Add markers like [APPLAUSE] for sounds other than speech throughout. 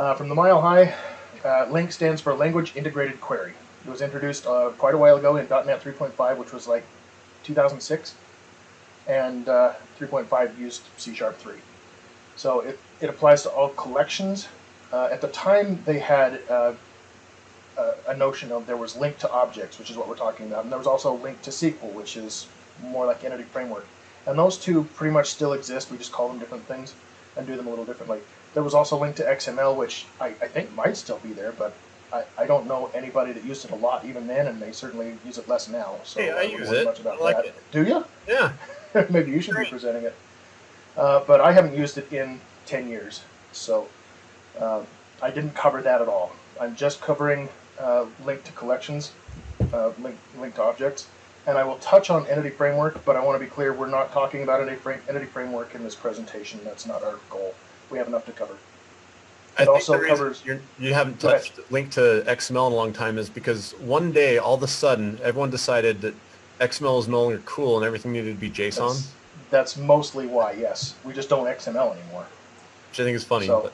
Uh, from the Mile High, uh, LINQ stands for Language Integrated Query. It was introduced uh, quite a while ago in .NET 3.5, which was like 2006, and uh, 3.5 used C Sharp 3. So it, it applies to all collections. Uh, at the time, they had uh, a notion of there was LINQ to objects, which is what we're talking about, and there was also LINQ to SQL, which is more like Entity Framework. And those two pretty much still exist. We just call them different things and do them a little differently. There was also LINQ to XML, which I, I think might still be there, but I, I don't know anybody that used it a lot even then, and they certainly use it less now. So hey, I, I use it. Much about I like that. it. Do you? Yeah. [LAUGHS] Maybe you should Great. be presenting it. Uh, but I haven't used it in 10 years, so um, I didn't cover that at all. I'm just covering uh, LINQ to collections, uh, LINQ, LINQ to objects, and I will touch on Entity Framework, but I want to be clear, we're not talking about Entity, frame, entity Framework in this presentation. That's not our goal. We have enough to cover. I It also covers- you're, you haven't touched LINQ to XML in a long time is because one day, all of a sudden, everyone decided that XML is no longer cool and everything needed to be JSON, That's, that's mostly why, yes. We just don't XML anymore. which I think is funny. So- but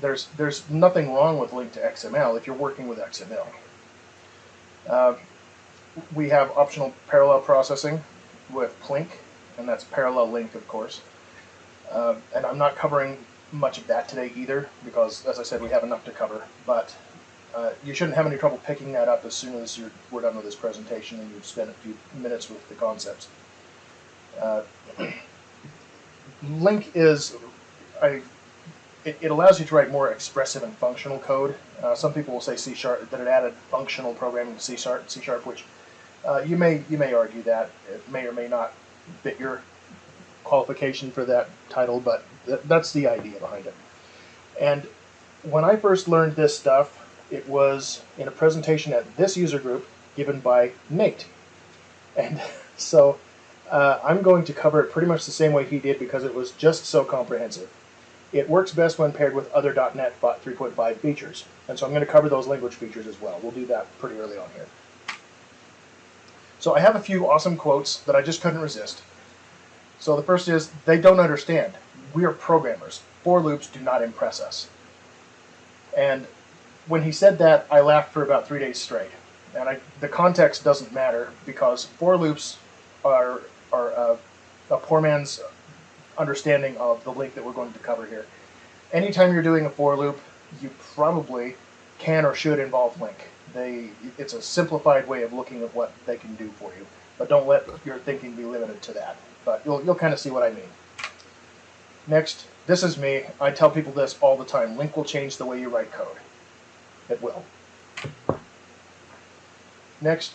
there's there's nothing wrong with LINQ to XML if you're working with XML. Uh, we have optional parallel processing with PLINQ, and that's parallel LINQ, of course. Uh, and I'm not covering much of that today either, because as I said, we have enough to cover. But uh, you shouldn't have any trouble picking that up as soon as you're, we're done with this presentation and you've spent a few minutes with the concepts. Uh, [CLEARS THROAT] LINQ is I it, it allows you to write more expressive and functional code. Uh, some people will say C sharp that it added functional programming to C sharp, C sharp, which uh, you may you may argue that it may or may not fit your qualification for that title, but th- that's the idea behind it. And when I first learned this stuff, it was in a presentation at this user group given by Nate, and [LAUGHS] so uh, I'm going to cover it pretty much the same way he did because it was just so comprehensive. It works best when paired with other .NET 3.5 features, and so I'm going to cover those language features as well. We'll do that pretty early on here. So I have a few awesome quotes that I just couldn't resist. So the first is, they don't understand. We are programmers. For loops do not impress us. And when he said that, I laughed for about three days straight. And I, the context doesn't matter because for loops are, are uh, a poor man's understanding of the LINQ that we're going to cover here. Anytime you're doing a for loop, you probably can or should involve LINQ. They, it's a simplified way of looking at what they can do for you, but don't let your thinking be limited to that. But you'll, you'll kind of see what I mean. Next, this is me. I tell people this all the time. LINQ will change the way you write code. It will. Next,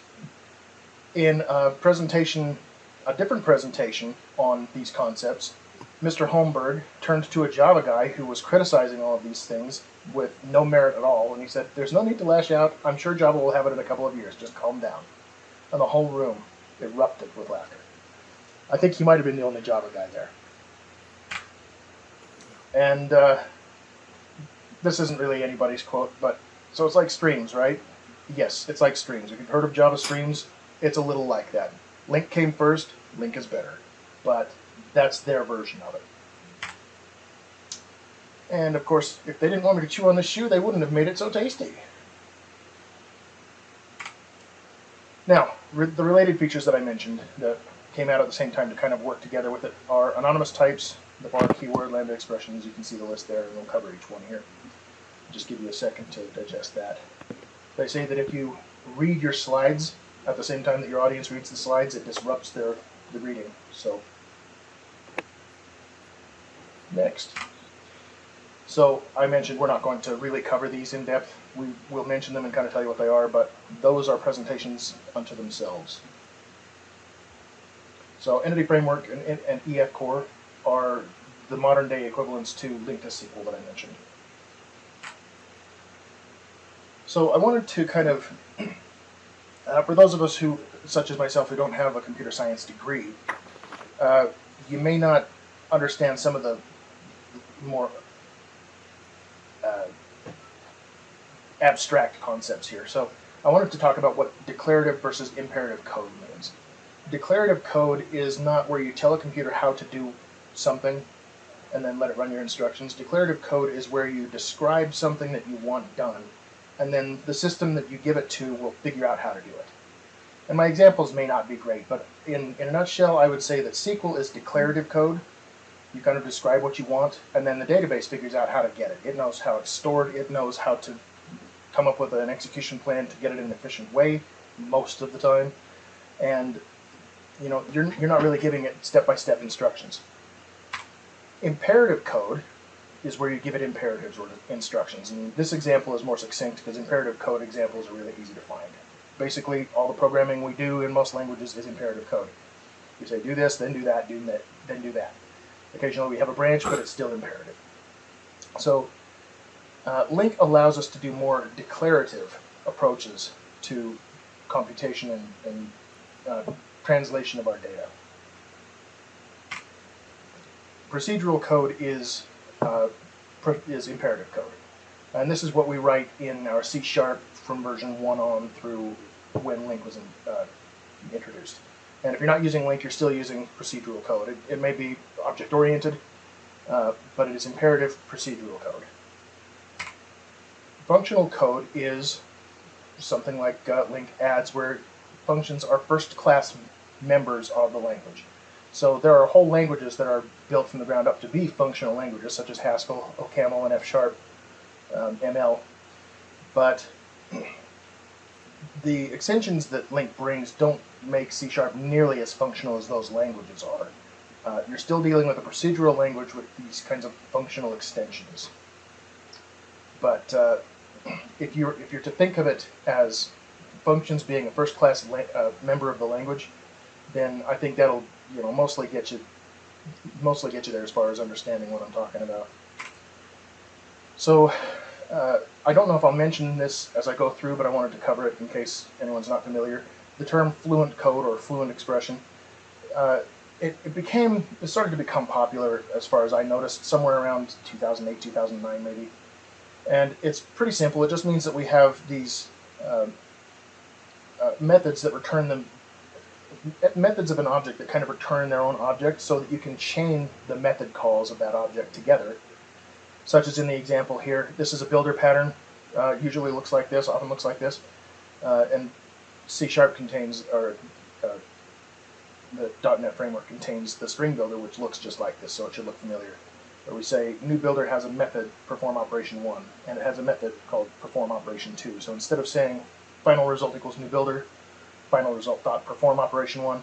in a presentation, a different presentation on these concepts, Mr. Holmberg turned to a Java guy who was criticizing all of these things with no merit at all, and he said, There's no need to lash out. I'm sure Java will have it in a couple of years. Just calm down. And the whole room erupted with laughter. I think he might have been the only Java guy there. And uh, this isn't really anybody's quote, but so it's like streams, right? Yes, it's like streams. If you've heard of Java streams, it's a little like that. LINQ came first, LINQ is better. But that's their version of it. And of course, if they didn't want me to chew on this shoe, they wouldn't have made it so tasty. Now, re- the related features that I mentioned that came out at the same time to kind of work together with it are anonymous types, the var keyword, lambda expressions. You can see the list there, and we'll cover each one here. Just give you a second to digest that. They say that if you read your slides at the same time that your audience reads the slides, it disrupts their the reading. So next. So I mentioned we're not going to really cover these in depth. We will mention them and kind of tell you what they are, but those are presentations unto themselves. So Entity Framework and, and, EF Core are the modern day equivalents to Linked SQL that I mentioned. So I wanted to kind of, [CLEARS THROAT] uh, for those of us who, such as myself, who don't have a computer science degree, uh, you may not understand some of the more uh, abstract concepts here. So I wanted to talk about what declarative versus imperative code. Declarative code is not where you tell a computer how to do something and then let it run your instructions. Declarative code is where you describe something that you want done, and then the system that you give it to will figure out how to do it. And my examples may not be great, but in, in a nutshell, I would say that SQL is declarative code. You kind of describe what you want, and then the database figures out how to get it. It knows how it's stored, it knows how to come up with an execution plan to get it in an efficient way most of the time. And you know, you're, you're not really giving it step-by-step instructions. Imperative code is where you give it imperatives or instructions. And this example is more succinct because imperative code examples are really easy to find. Basically, all the programming we do in most languages is imperative code. You say do this, then do that, do that, then do that. Occasionally we have a branch, but it's still imperative. So uh, LINQ allows us to do more declarative approaches to computation and, and uh, translation of our data. Procedural code is uh, is imperative code, and this is what we write in our C sharp from version one on through when LINQ was in, uh, introduced. And if you're not using LINQ, you're still using procedural code. It, it may be object oriented, uh, but it is imperative procedural code. Functional code is something like uh, LINQ adds, where functions are first class members of the language. So there are whole languages that are built from the ground up to be functional languages, such as Haskell, OCaml, and F Sharp, um, ML. But the extensions that LINQ brings don't make C Sharp nearly as functional as those languages are. Uh, you're still dealing with a procedural language with these kinds of functional extensions. But uh, if you're if you're to think of it as functions being a first class uh, member of the language, then I think that'll you know mostly get you mostly get you there as far as understanding what I'm talking about. So uh, I don't know if I'll mention this as I go through, but I wanted to cover it in case anyone's not familiar. The term fluent code or fluent expression, uh, it, it became, it started to become popular as far as I noticed, somewhere around 2008, 2009 maybe. And it's pretty simple. It just means that we have these um, uh, methods that return them methods of an object that kind of return their own object so that you can chain the method calls of that object together. Such as in the example here, this is a builder pattern, uh, usually looks like this, often looks like this, uh, and C Sharp contains, or uh, the .NET framework contains the string builder which looks just like this, so it should look familiar. Where we say new builder has a method perform operation 1, and it has a method called perform operation 2. So instead of saying final result equals new builder, final result dot perform operation one,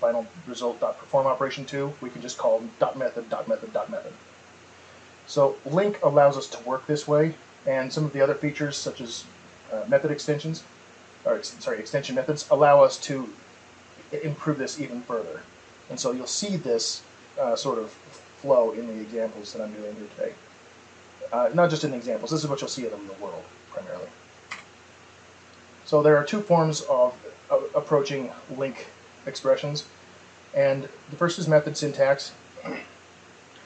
final result dot perform operation two, we can just call dot method dot method dot method. So LINQ allows us to work this way, and some of the other features such as uh, method extensions, or ex sorry, extension methods allow us to improve this even further. And so you'll see this uh, sort of flow in the examples that I'm doing here today. Uh, not just in the examples, this is what you'll see in the real world, primarily. So there are two forms of approaching LINQ expressions. And the first is method syntax.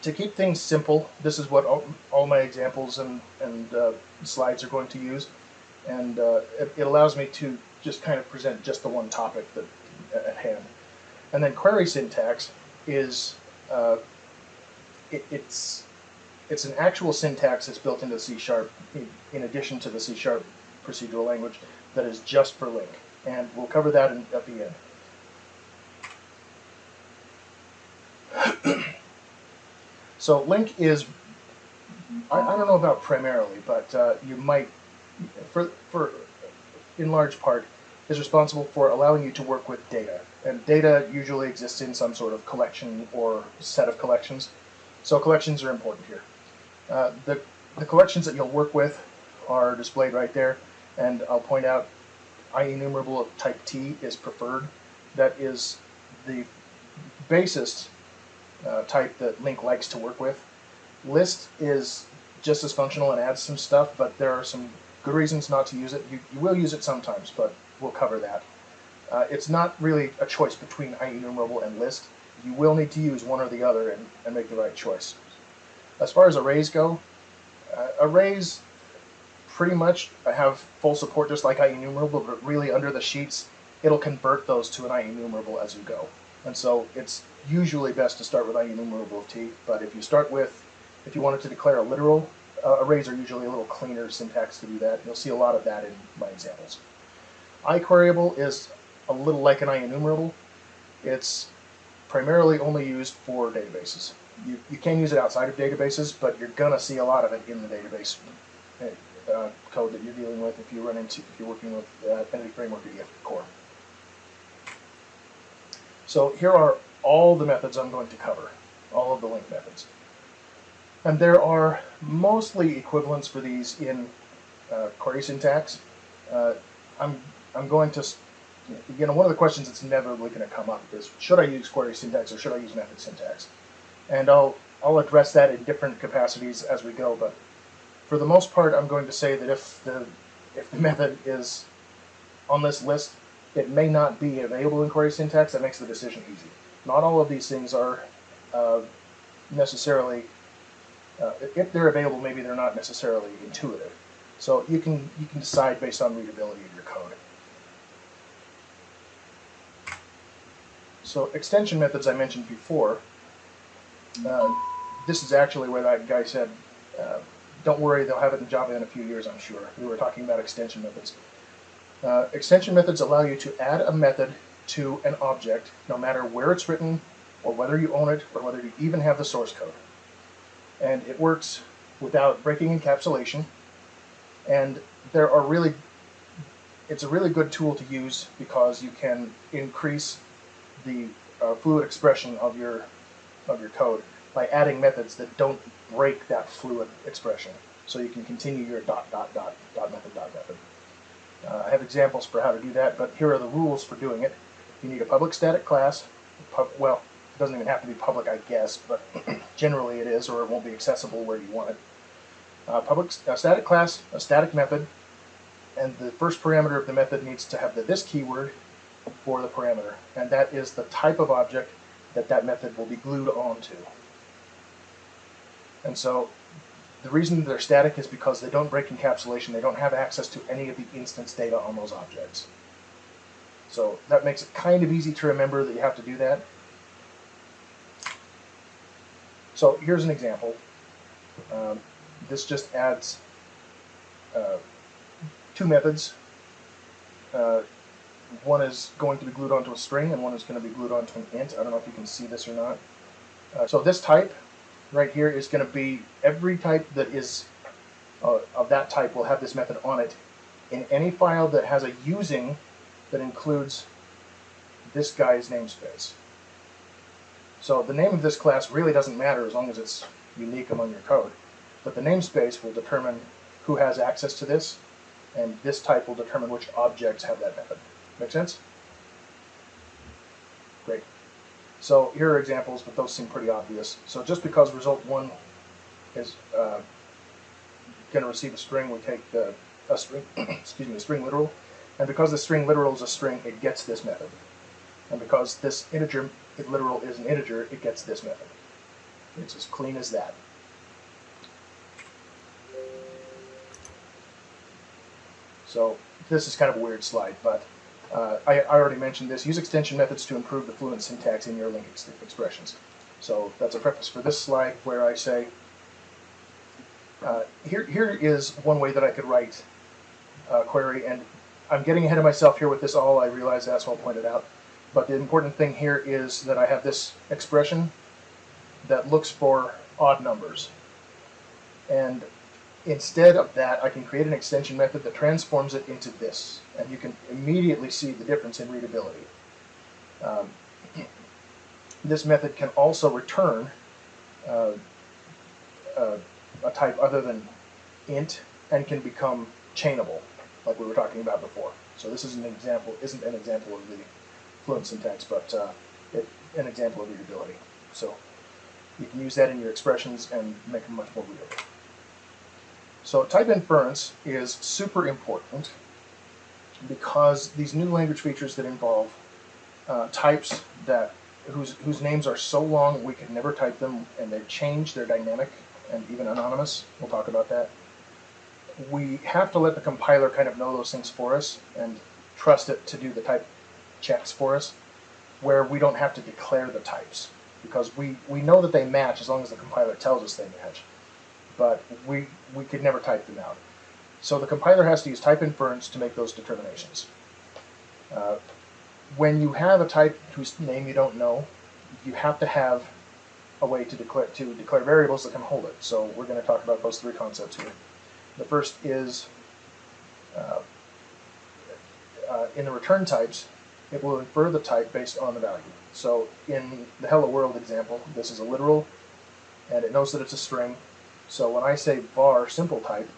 To keep things simple, this is what all, all my examples and, and uh, slides are going to use. And uh, it, it, allows me to just kind of present just the one topic that, at hand. And then query syntax is, uh, it, it's, it's an actual syntax that's built into C Sharp in, in addition to the C Sharp procedural language that is just for LINQ and we'll cover that in, at the end. [CLEARS THROAT] so LINQ is, I, I, don't know about primarily, but uh, you might, for, for in large part, is responsible for allowing you to work with data. And data usually exists in some sort of collection or set of collections. So collections are important here. Uh, the, the collections that you'll work with are displayed right there. And I'll point out IEnumerable of type T is preferred. That is the basest uh, type that LINQ likes to work with. List is just as functional and adds some stuff, but there are some good reasons not to use it. You, you will use it sometimes, but we'll cover that. Uh, it's not really a choice between IEnumerable and list. You will need to use one or the other and, and make the right choice. As far as arrays go, uh, arrays pretty much I have full support just like IEnumerable, but really under the sheets, it'll convert those to an IEnumerable as you go. And so it's usually best to start with IEnumerable of T, but if you start with If you wanted to declare a literal, uh, arrays are usually a little cleaner syntax to do that. You'll see a lot of that in my examples. IQueryable is a little like an IEnumerable. It's primarily only used for databases. You, you can use it outside of databases, but you're gonna see a lot of it in the database uh, code that you're dealing with if you run into if you're working with uh, Entity Framework or EF Core. So here are all the methods I'm going to cover, all of the LINQ methods. And there are mostly equivalents for these in uh, query syntax. Uh, I'm, I'm going to, you know, one of the questions that's inevitably going to come up is, should I use query syntax or should I use method syntax? And I'll, I'll address that in different capacities as we go, but for the most part, I'm going to say that if the, if the [LAUGHS] method is on this list, it may not be available in query syntax. That makes the decision easy. Not all of these things are uh, necessarily, uh, if they're available, maybe they're not necessarily intuitive. So you can you can decide based on readability of your code. So extension methods I mentioned before. Uh, this is actually where that guy said, uh, "Don't worry, they'll have it in Java in a few years, I'm sure." We were talking about extension methods. Uh, extension methods allow you to add a method to an object, no matter where it's written, or whether you own it, or whether you even have the source code. And it works without breaking encapsulation. And there are really, it's a really good tool to use because you can increase the uh, fluid expression of your of your code by adding methods that don't break that fluid expression. So you can continue your dot dot dot dot method dot method. Uh, I have examples for how to do that, but here are the rules for doing it. You need a public static class. Pub, well, it doesn't even have to be public, I guess, but [CLEARS THROAT] generally it is, or it won't be accessible where you want it. Uh, public a static class, a static method, and the first parameter of the method needs to have the this keyword for the parameter, and that is the type of object that that method will be glued onto. And so the reason they're static is because they don't break encapsulation. They don't have access to any of the instance data on those objects. So that makes it kind of easy to remember that you have to do that. So here's an example. Um, this just adds uh, two methods. Uh, one is going to be glued onto a string and one is going to be glued onto an int. I don't know if you can see this or not. Uh, so this type right here is going to be every type that is uh, of that type will have this method on it in any file that has a using that includes this guy's namespace. So the name of this class really doesn't matter as long as it's unique among your code. But the namespace will determine who has access to this, and this type will determine which objects have that method. Make sense? Great. So here are examples, but those seem pretty obvious. So just because result one is uh, going to receive a string, we take the a string, [CLEARS THROAT] excuse me, a string literal, and because the string literal is a string, it gets this method. And because this integer it literal is an integer, it gets this method. It's as clean as that. So this is kind of a weird slide, but uh, I, I already mentioned this. Use extension methods to improve the fluent syntax in your LINQ ex expressions. So that's a preface for this slide where I say, uh, here, here is one way that I could write a query, and I'm getting ahead of myself here with this all, I realize that's well pointed out. But the important thing here is that I have this expression that looks for odd numbers. And instead of that, I can create an extension method that transforms it into this. And you can immediately see the difference in readability. Um, [CLEARS THROAT] this method can also return uh, uh, a type other than int and can become chainable, like we were talking about before. So this is an example, isn't an example of the fluent syntax, but uh, it, an example of readability. So you can use that in your expressions and make them much more readable. So type inference is super important because these new language features that involve uh, types that whose whose names are so long we could never type them and they change, they're dynamic and even anonymous. We'll talk about that. We have to let the compiler kind of know those things for us and trust it to do the type checks for us where we don't have to declare the types because we, we know that they match as long as the compiler tells us they match. But we we could never type them out. So the compiler has to use type inference to make those determinations. Uh, when you have a type whose name you don't know, you have to have a way to declare to declare variables that can hold it. So we're going to talk about those three concepts here. The first is uh, uh, in the return types, it will infer the type based on the value. So in the hello world example, this is a literal, and it knows that it's a string. So when I say var simple type,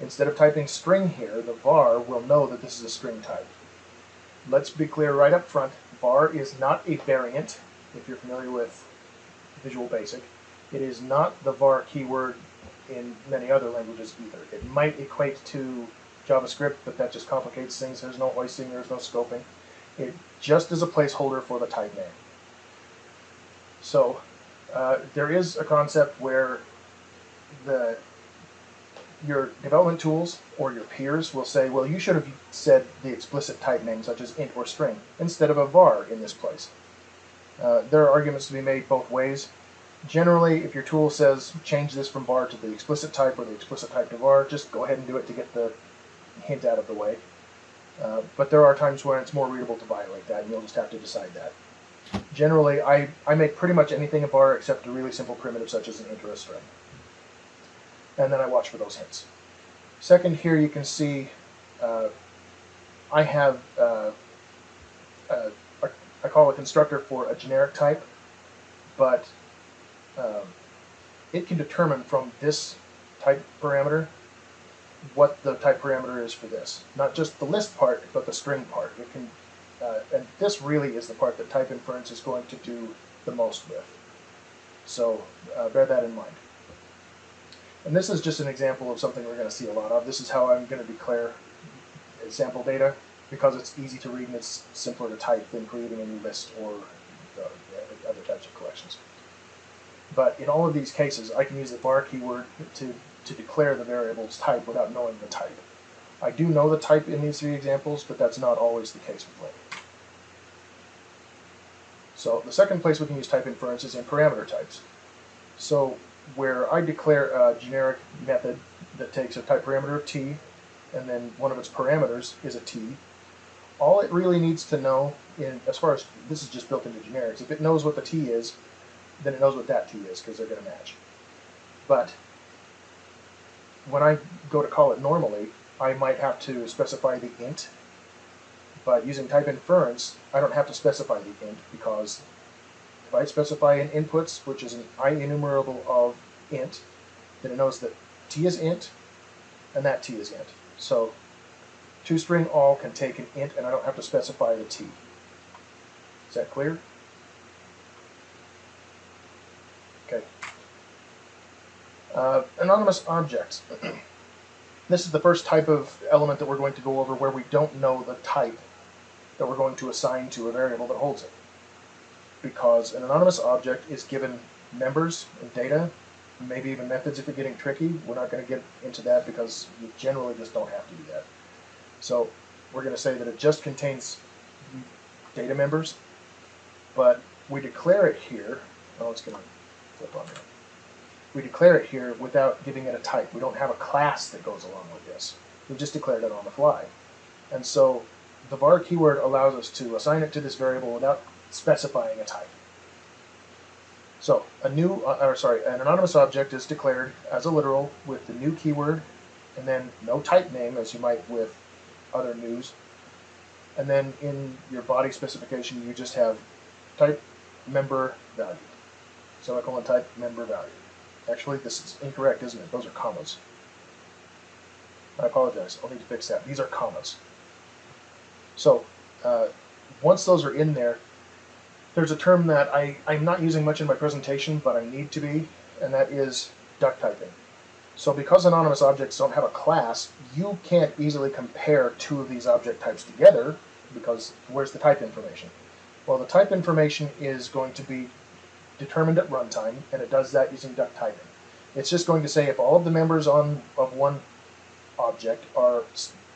instead of typing string here, the var will know that this is a string type. Let's be clear right up front, var is not a variant, if you're familiar with Visual Basic. It is not the var keyword in many other languages either. It might equate to JavaScript, but that just complicates things. There's no hoisting, there's no scoping. It just is a placeholder for the type name. So uh, there is a concept where the your development tools or your peers will say, well, you should have said the explicit type name, such as int or string, instead of a var in this place. Uh, there are arguments to be made both ways. Generally, if your tool says change this from var to the explicit type or the explicit type to var, just go ahead and do it to get the hint out of the way. Uh, but there are times when it's more readable to violate that, and you'll just have to decide that. Generally, I, I make pretty much anything a var except a really simple primitive such as an int or a string. And then I watch for those hints. Second, here you can see uh, I have uh, a, a, I call a constructor for a generic type, but um, it can determine from this type parameter what the type parameter is for this. Not just the list part, but the string part. It can, uh, and this really is the part that type inference is going to do the most with. So uh, bear that in mind. And this is just an example of something we're going to see a lot of. This is how I'm going to declare sample data because it's easy to read and it's simpler to type than creating a new list or uh, other types of collections. But in all of these cases, I can use the var keyword to to declare the variable's type without knowing the type. I do know the type in these three examples, but that's not always the case with LINQ. So the second place we can use type inference is in parameter types. So where I declare a generic method that takes a type parameter of t, and then one of its parameters is a t, all it really needs to know, in as far as this is just built into generics, if it knows what the t is, then it knows what that t is because they're going to match. But when I go to call it normally, I might have to specify the int, but using type inference, I don't have to specify the int because if I specify an inputs, which is an IEnumerable of int, then it knows that t is int and that t is int. So toString all can take an int and I don't have to specify the t. Is that clear? Okay. Uh, anonymous objects. [CLEARS THROAT] this is the first type of element that we're going to go over where we don't know the type that we're going to assign to a variable that holds it. Because an anonymous object is given members and data, maybe even methods if you're getting tricky. We're not going to get into that because you generally just don't have to do that. So we're going to say that it just contains data members, but we declare it here. Oh, it's going to flip on here we declare it here without giving it a type. We don't have a class that goes along with this. We've just declared it on the fly. And so the var keyword allows us to assign it to this variable without specifying a type. So a new, uh, or sorry, an anonymous object is declared as a literal with the new keyword and then no type name as you might with other news. And then in your body specification, you just have type member value. Semicolon type member value. Actually, this is incorrect, isn't it? Those are commas. I apologize. I'll need to fix that. These are commas. So uh, once those are in there, there's a term that I, I'm not using much in my presentation, but I need to be, and that is duck typing. So because anonymous objects don't have a class, you can't easily compare two of these object types together because where's the type information? Well, the type information is going to be determined at runtime, and it does that using duck typing. It's just going to say if all of the members on of one object are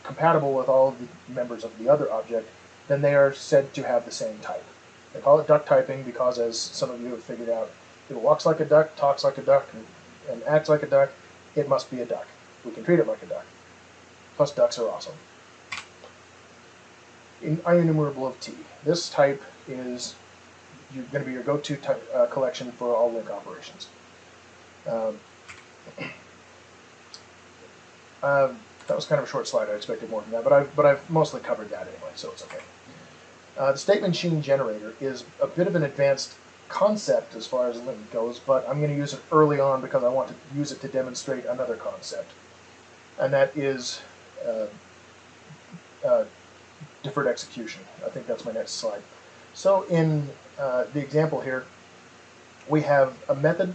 compatible with all of the members of the other object, then they are said to have the same type. They call it duck typing because, as some of you have figured out, if it walks like a duck, talks like a duck, and and acts like a duck, it must be a duck. We can treat it like a duck. Plus, ducks are awesome. In IEnumerable of T, this type is going to be your go-to type, uh, collection for all LINQ operations. Um, [CLEARS THROAT] uh, that was kind of a short slide. I expected more than that, but I've but I've mostly covered that anyway, so it's okay. Uh, the state machine generator is a bit of an advanced concept as far as LINQ goes, but I'm going to use it early on because I want to use it to demonstrate another concept, and that is uh, uh, deferred execution. I think that's my next slide. So in uh, the example here, we have a method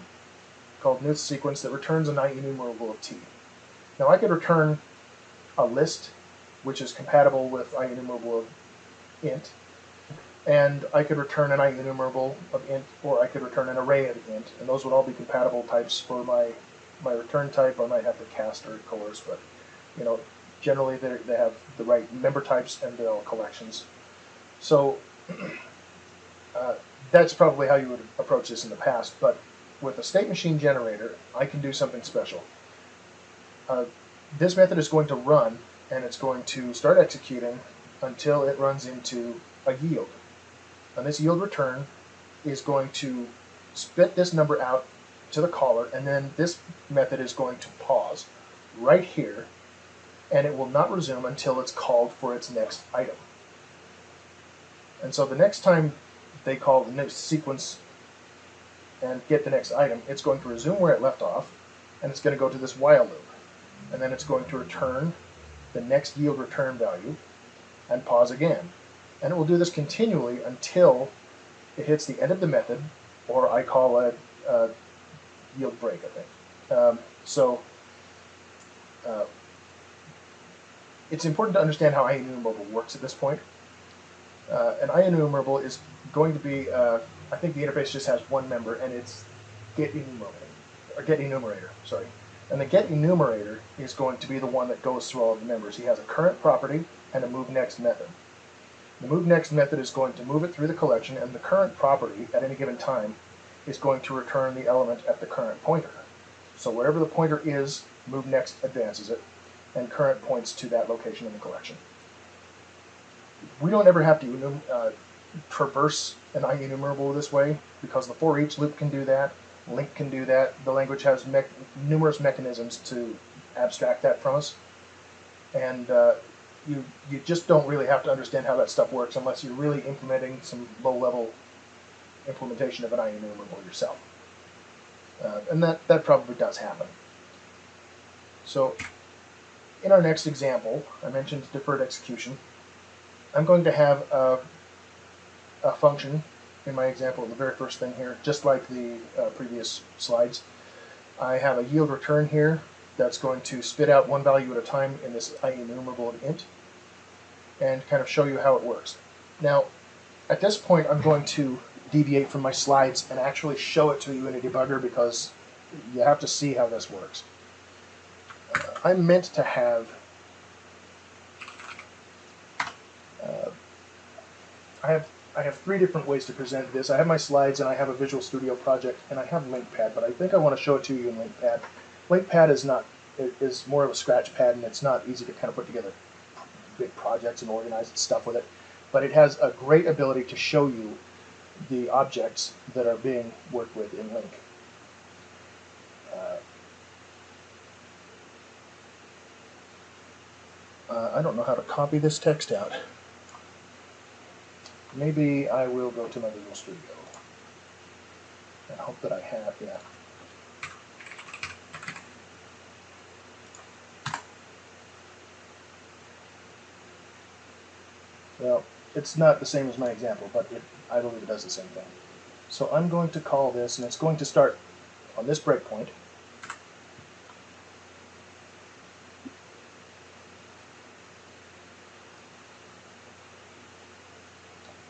called nth sequence that returns an IEnumerable of t. Now I could return a list which is compatible with IEnumerable of int, and I could return an IEnumerable of int, or I could return an array of int, and those would all be compatible types for my my return type. I might have to cast or coerce, but you know, generally they they have the right member types and they're all collections. So [CLEARS THROAT] uh, that's probably how you would approach this in the past, but with a state machine generator, I can do something special. Uh, this method is going to run, and it's going to start executing until it runs into a yield. And this yield return is going to spit this number out to the caller, and then this method is going to pause right here, and it will not resume until it's called for its next item. And so the next time they call the next sequence and get the next item, it's going to resume where it left off, and it's going to go to this while loop. And then it's going to return the next yield return value and pause again. And it will do this continually until it hits the end of the method, or I call a, a yield break, I think. Um, so uh, it's important to understand how IEnumerable works at this point. Uh, an IEnumerable is going to be, uh, I think the interface just has one member, and it's get enumerator, or get enumerator, sorry. And the get enumerator is going to be the one that goes through all of the members. He has a current property and a move next method. The move next method is going to move it through the collection, and the current property at any given time is going to return the element at the current pointer. So wherever the pointer is, move next advances it, and current points to that location in the collection. We don't ever have to uh, traverse an IEnumerable this way because the for each loop can do that, LINQ can do that. The language has me numerous mechanisms to abstract that from us, and uh, you you just don't really have to understand how that stuff works unless you're really implementing some low-level implementation of an IEnumerable yourself, uh, and that that probably does happen. So, in our next example, I mentioned deferred execution. I'm going to have a, a function in my example, the very first thing here, just like the uh, previous slides. I have a yield return here that's going to spit out one value at a time in this IEnumerable int and kind of show you how it works. Now, at this point, I'm going to deviate from my slides and actually show it to you in a debugger because you have to see how this works. Uh, I'm meant to have uh, I have I have three different ways to present this. I have my slides and I have a Visual Studio project and I have LINQPad, but I think I want to show it to you in LINQPad. LINQPad is not is more of a scratch pad and it's not easy to kind of put together big projects and organize stuff with it. But it has a great ability to show you the objects that are being worked with in LINQ. Uh, uh, I don't know how to copy this text out. Maybe I will go to my Visual Studio and hope that I have, yeah. Well, it's not the same as my example, but it, I believe it does the same thing. So I'm going to call this, and it's going to start on this breakpoint.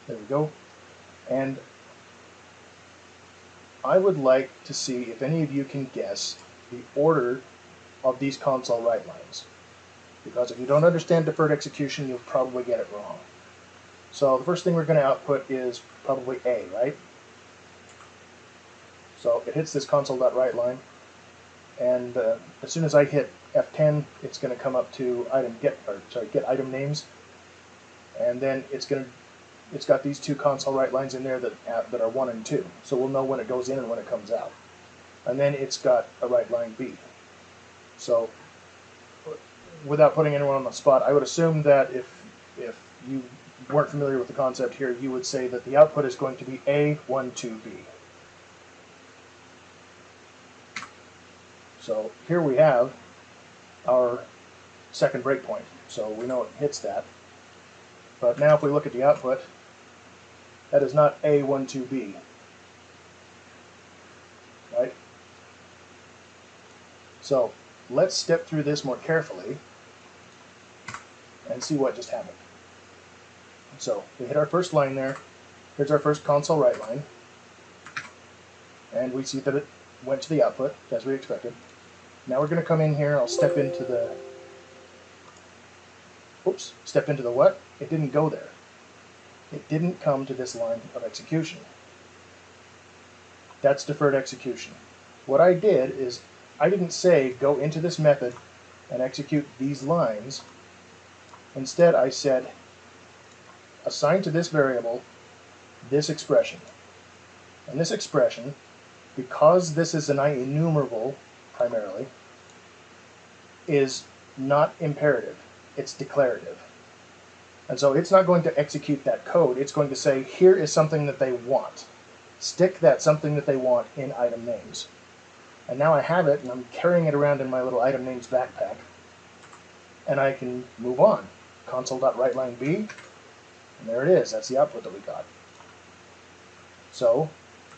There we go. And I would like to see if any of you can guess the order of these console write lines. Because if you don't understand deferred execution, you'll probably get it wrong. So the first thing we're going to output is probably A, right? So it hits this console.write line. and uh, as soon as I hit F10, it's going to come up to item get or sorry get item names, and then it's going to it's got these two console write lines in there that that are one and two, so we'll know when it goes in and when it comes out, and then it's got a write line B. So, without putting anyone on the spot, I would assume that if if you weren't familiar with the concept here, you would say that the output is going to be A12B. So here we have our second breakpoint. So we know it hits that. But now if we look at the output, that is not A12B. Right? So let's step through this more carefully and see what just happened. So we hit our first line there. Here's our first console write line. And we see that it went to the output, as we expected. Now we're going to come in here. I'll step into the... Oops. Step into the what? It didn't go there. It didn't come to this line of execution. That's deferred execution. What I did is I didn't say go into this method and execute these lines. Instead, I said assign to this variable this expression. And this expression, because this is an IEnumerable primarily, is not imperative. It's declarative. And so it's not going to execute that code. It's going to say, here is something that they want. Stick that something that they want in item names. And now I have it, and I'm carrying it around in my little item names backpack. And I can move on. Console.WriteLineB, and there it is. That's the output that we got. So,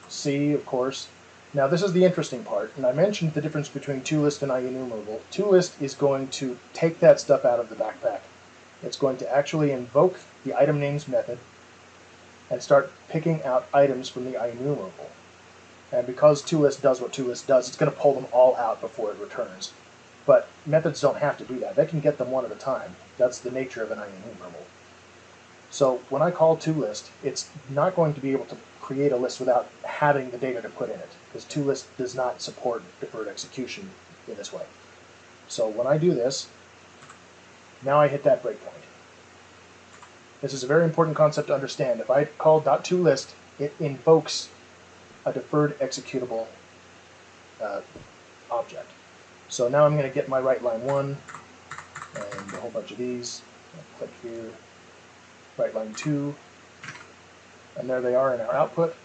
C, of course. Now this is the interesting part, and I mentioned the difference between toList and IEnumerable. toList is going to take that stuff out of the backpack. It's going to actually invoke the item names method and start picking out items from the IEnumerable. And because toList does what toList does, it's going to pull them all out before it returns. But methods don't have to do that. They can get them one at a time. That's the nature of an IEnumerable. So when I call toList, it's not going to be able to create a list without having the data to put in it, because toList does not support deferred execution in this way. So when I do this, now I hit that breakpoint. This is a very important concept to understand. If I call .toList, it invokes a deferred executable uh, object. So now I'm going to get my write line 1 and a whole bunch of these. I'll click here, write line 2, and there they are in our output.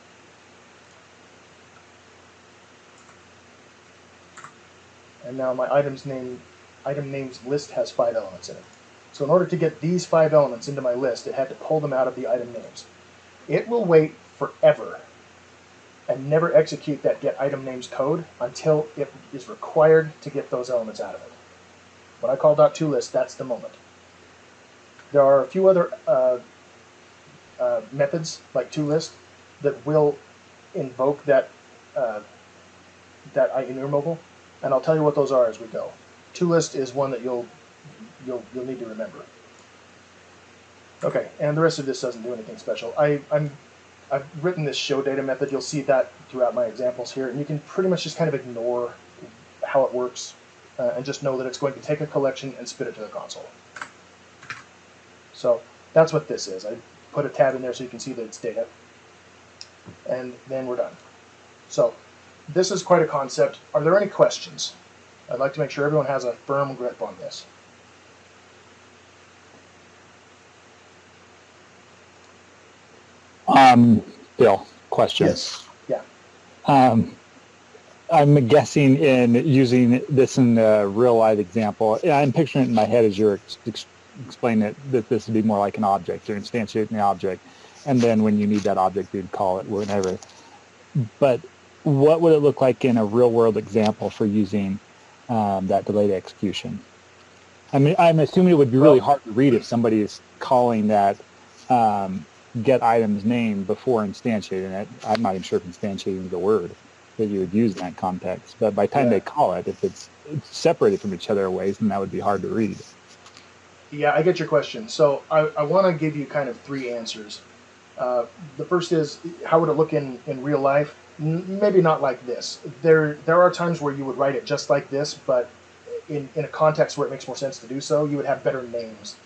And now my items name, item names list has five elements in it. So in order to get these five elements into my list, it had to pull them out of the item names. It will wait forever and never execute that get item names code until it is required to get those elements out of it. When I call dot .toList, that's the moment. There are a few other uh, uh, methods like toList that will invoke that uh, that IEnumerable, and I'll tell you what those are as we go. toList is one that you'll you'll you'll need to remember. Okay, and the rest of this doesn't do anything special. I, I'm I've written this show data method. You'll see that throughout my examples here, and you can pretty much just kind of ignore how it works uh, and just know that it's going to take a collection and spit it to the console. So that's what this is. I put a tab in there so you can see that it's data. And then we're done. So this is quite a concept. Are there any questions? I'd like to make sure everyone has a firm grip on this. Um, Bill, question. Yes. Yeah. Um, I'm guessing in using this in a real life example, I'm picturing it in my head as you're ex- ex- explaining it, that this would be more like an object. You're instantiating the object. And then when you need that object, you'd call it whenever. But what would it look like in a real world example for using um, that delayed execution? I mean, I'm assuming it would be really hard to read if somebody is calling that um, get item's name before instantiating it. I'm not even sure if instantiating is the word that you would use in that context. But by the time Yeah. they call it, if it's, it's separated from each other ways, then that would be hard to read. Yeah, I get your question. So I, I want to give you kind of three answers. Uh, the first is how would it look in, in real life? N- maybe not like this. There there are times where you would write it just like this, but in, in a context where it makes more sense to do so, you would have better names.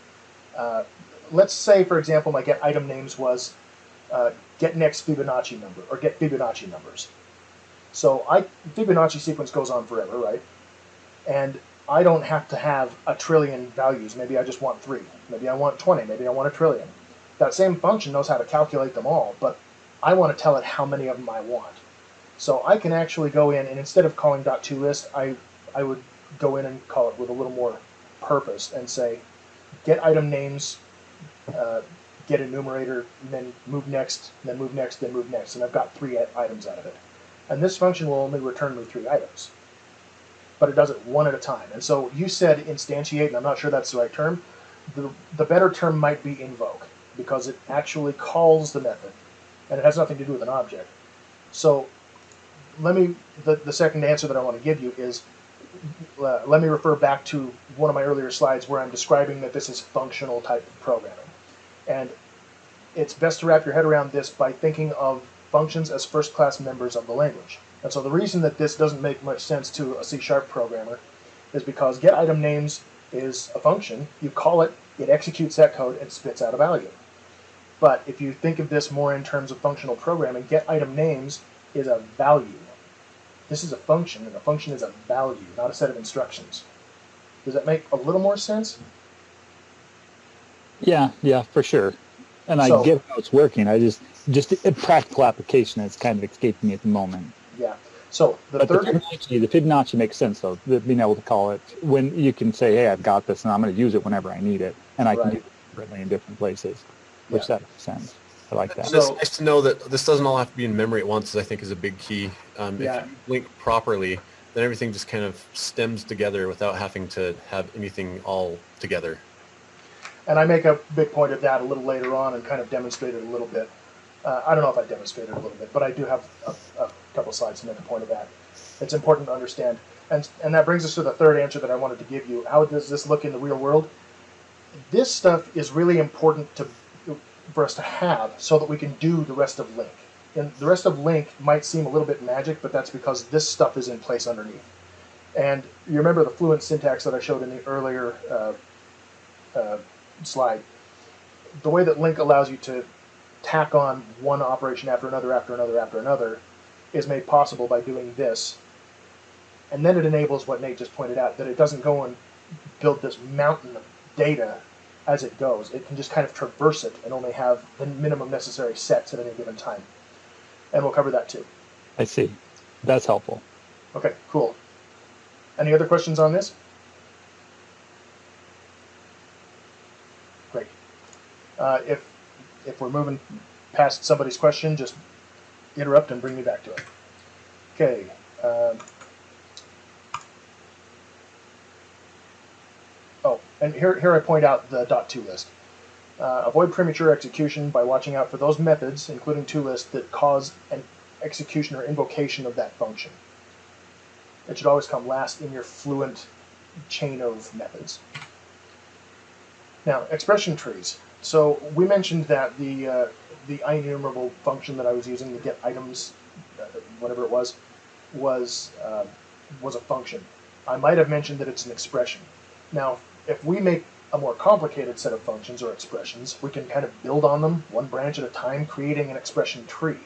Uh, let's say, for example, my get item names was uh, get next Fibonacci number or get Fibonacci numbers. So I Fibonacci sequence goes on forever, right? And I don't have to have a trillion values. Maybe I just want three. Maybe I want 20. Maybe I want a trillion. That same function knows how to calculate them all, but I want to tell it how many of them I want. So I can actually go in and instead of calling .toList, I, I would go in and call it with a little more purpose and say, get item names, uh, get enumerator, and then move next, then move next, then move next. And I've got three items out of it. And this function will only return me three items. But it does it one at a time. And so you said instantiate, and I'm not sure that's the right term. The, the better term might be invoke, because it actually calls the method, and it has nothing to do with an object. So let me, the, the second answer that I want to give you is, uh, let me refer back to one of my earlier slides where I'm describing that this is functional type of programming. And it's best to wrap your head around this by thinking of functions as first class members of the language. And so the reason that this doesn't make much sense to a C sharp programmer is because get item names is a function. You call it, it executes that code and spits out a value. But if you think of this more in terms of functional programming, get item names is a value. This is a function, and a function is a value, not a set of instructions. Does that make a little more sense? Yeah, yeah, for sure. And I get how it's working. I just, just a practical application that's kind of escaping me at the moment. Yeah. So the But the third, Fibonacci, the Fibonacci makes sense though. the- Being able to call it when you can say, "Hey, I've got this, and I'm going to use it whenever I need it," and I can do it differently in different places, which Yeah. that makes sense. I like that. And it's So- nice to know that this doesn't all have to be in memory at once. I think is a big key. Um, Yeah. If you LINQ properly, then everything just kind of stems together without having to have anything all together. and I make a big point of that a little later on and kind of demonstrate it a little bit. Uh, I don't know if I demonstrated it a little bit, but I do have a, a couple slides to make a point of that. It's important to understand. And, and that brings us to the third answer that I wanted to give you. How does this look in the real world? This stuff is really important to, for us to have so that we can do the rest of LINQ. And the rest of LINQ might seem a little bit magic, but that's because this stuff is in place underneath. And you remember the fluent syntax that I showed in the earlier uh, uh, slide. The way that LINQ allows you to tack on one operation after another, after another, after another, is made possible by doing this. And then it enables what Nate just pointed out that it doesn't go and build this mountain of data as it goes. It can just kind of traverse it and only have the minimum necessary sets at any given time. And we'll cover that too. I see. That's helpful. Okay, cool. Any other questions on this? Great. Uh, if if we're moving past somebody's question, just interrupt and bring me back to it. Okay. Um, oh, and here here I point out the dot ToList. Uh, avoid premature execution by watching out for those methods, including ToList, that cause an execution or invocation of that function. It should always come last in your fluent chain of methods. Now, expression trees. So we mentioned that the uh, the IEnumerable function that I was using, to get items, uh, whatever it was, was uh, was a function. I might have mentioned that it's an expression. Now, if we make a more complicated set of functions or expressions, we can kind of build on them one branch at a time, creating an expression tree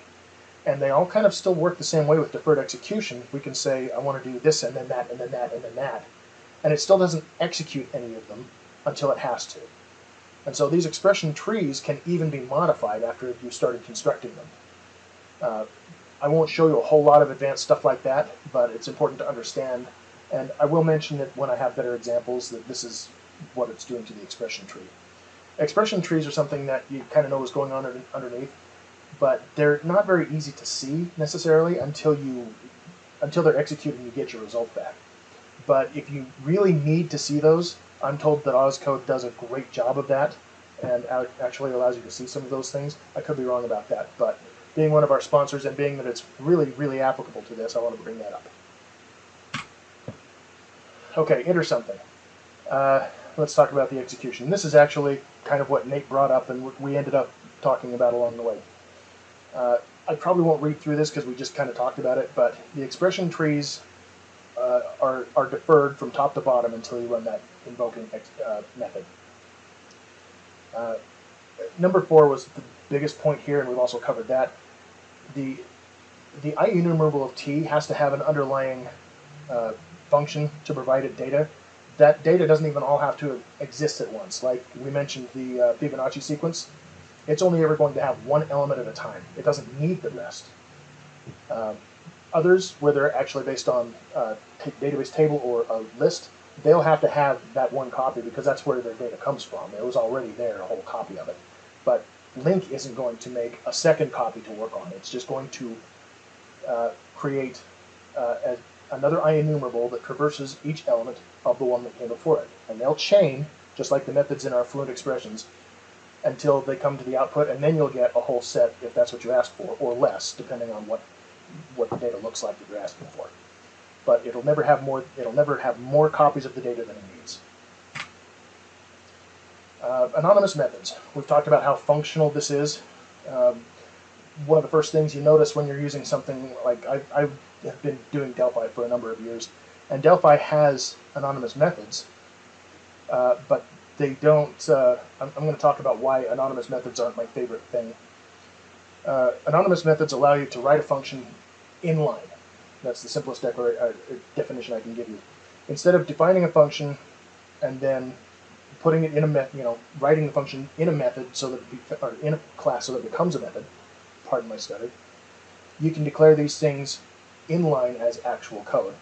and they all kind of still work the same way with deferred execution. We can say, I want to do this and then that and then that and then that. And it still doesn't execute any of them until it has to. And so these expression trees can even be modified after you started constructing them. Uh, I won't show you a whole lot of advanced stuff like that, but it's important to understand. And I will mention it when I have better examples that this is what it's doing to the expression tree. Expression trees are something that you kind of know is going on underneath but they're not very easy to see necessarily until you until they're executed and you get your result back. But if you really need to see those, I'm told that Ozcode does a great job of that and actually allows you to see some of those things. I could be wrong about that, but being one of our sponsors and being that it's really, really applicable to this, I want to bring that up. Okay, enter something. Uh, let's talk about the execution. This is actually kind of what Nate brought up, and what we ended up talking about along the way. Uh, I probably won't read through this because we just kind of talked about it, but the expression trees uh, are, are deferred from top to bottom until you run that invoking ex- uh, method. Uh, number four was the biggest point here, and we've also covered that. The the IEnumerable of t has to have an underlying uh, function to provide it data. That data doesn't even all have to exist at once. Like we mentioned, the uh, Fibonacci sequence, it's only ever going to have one element at a time. It doesn't need the rest. Um, others, where they're actually based on uh, t- database table or a list, they'll have to have that one copy because that's where their data comes from. It was already there, a whole copy of it. But LINQ isn't going to make a second copy to work on. It's just going to uh, create uh, a, another IEnumerable that traverses each element of the one that came before it. And they'll chain, just like the methods in our fluent expressions, until they come to the output, and then you'll get a whole set if that's what you ask for, or less, depending on what what the data looks like that you're asking for. But it'll never have more. It'll never have more copies of the data than it needs. Uh, anonymous methods. We've talked about how functional this is. Um, one of the first things you notice when you're using something like I, I have been doing Delphi for a number of years, and Delphi has anonymous methods, uh, but they don't. Uh, I'm, I'm going to talk about why anonymous methods aren't my favorite thing. Uh, anonymous methods allow you to write a function inline. That's the simplest uh, definition I can give you. Instead of defining a function and then putting it in a method, you know, writing the function in a method so that it or in a class so that it becomes a method. Pardon my stutter. You can declare these things inline as actual code,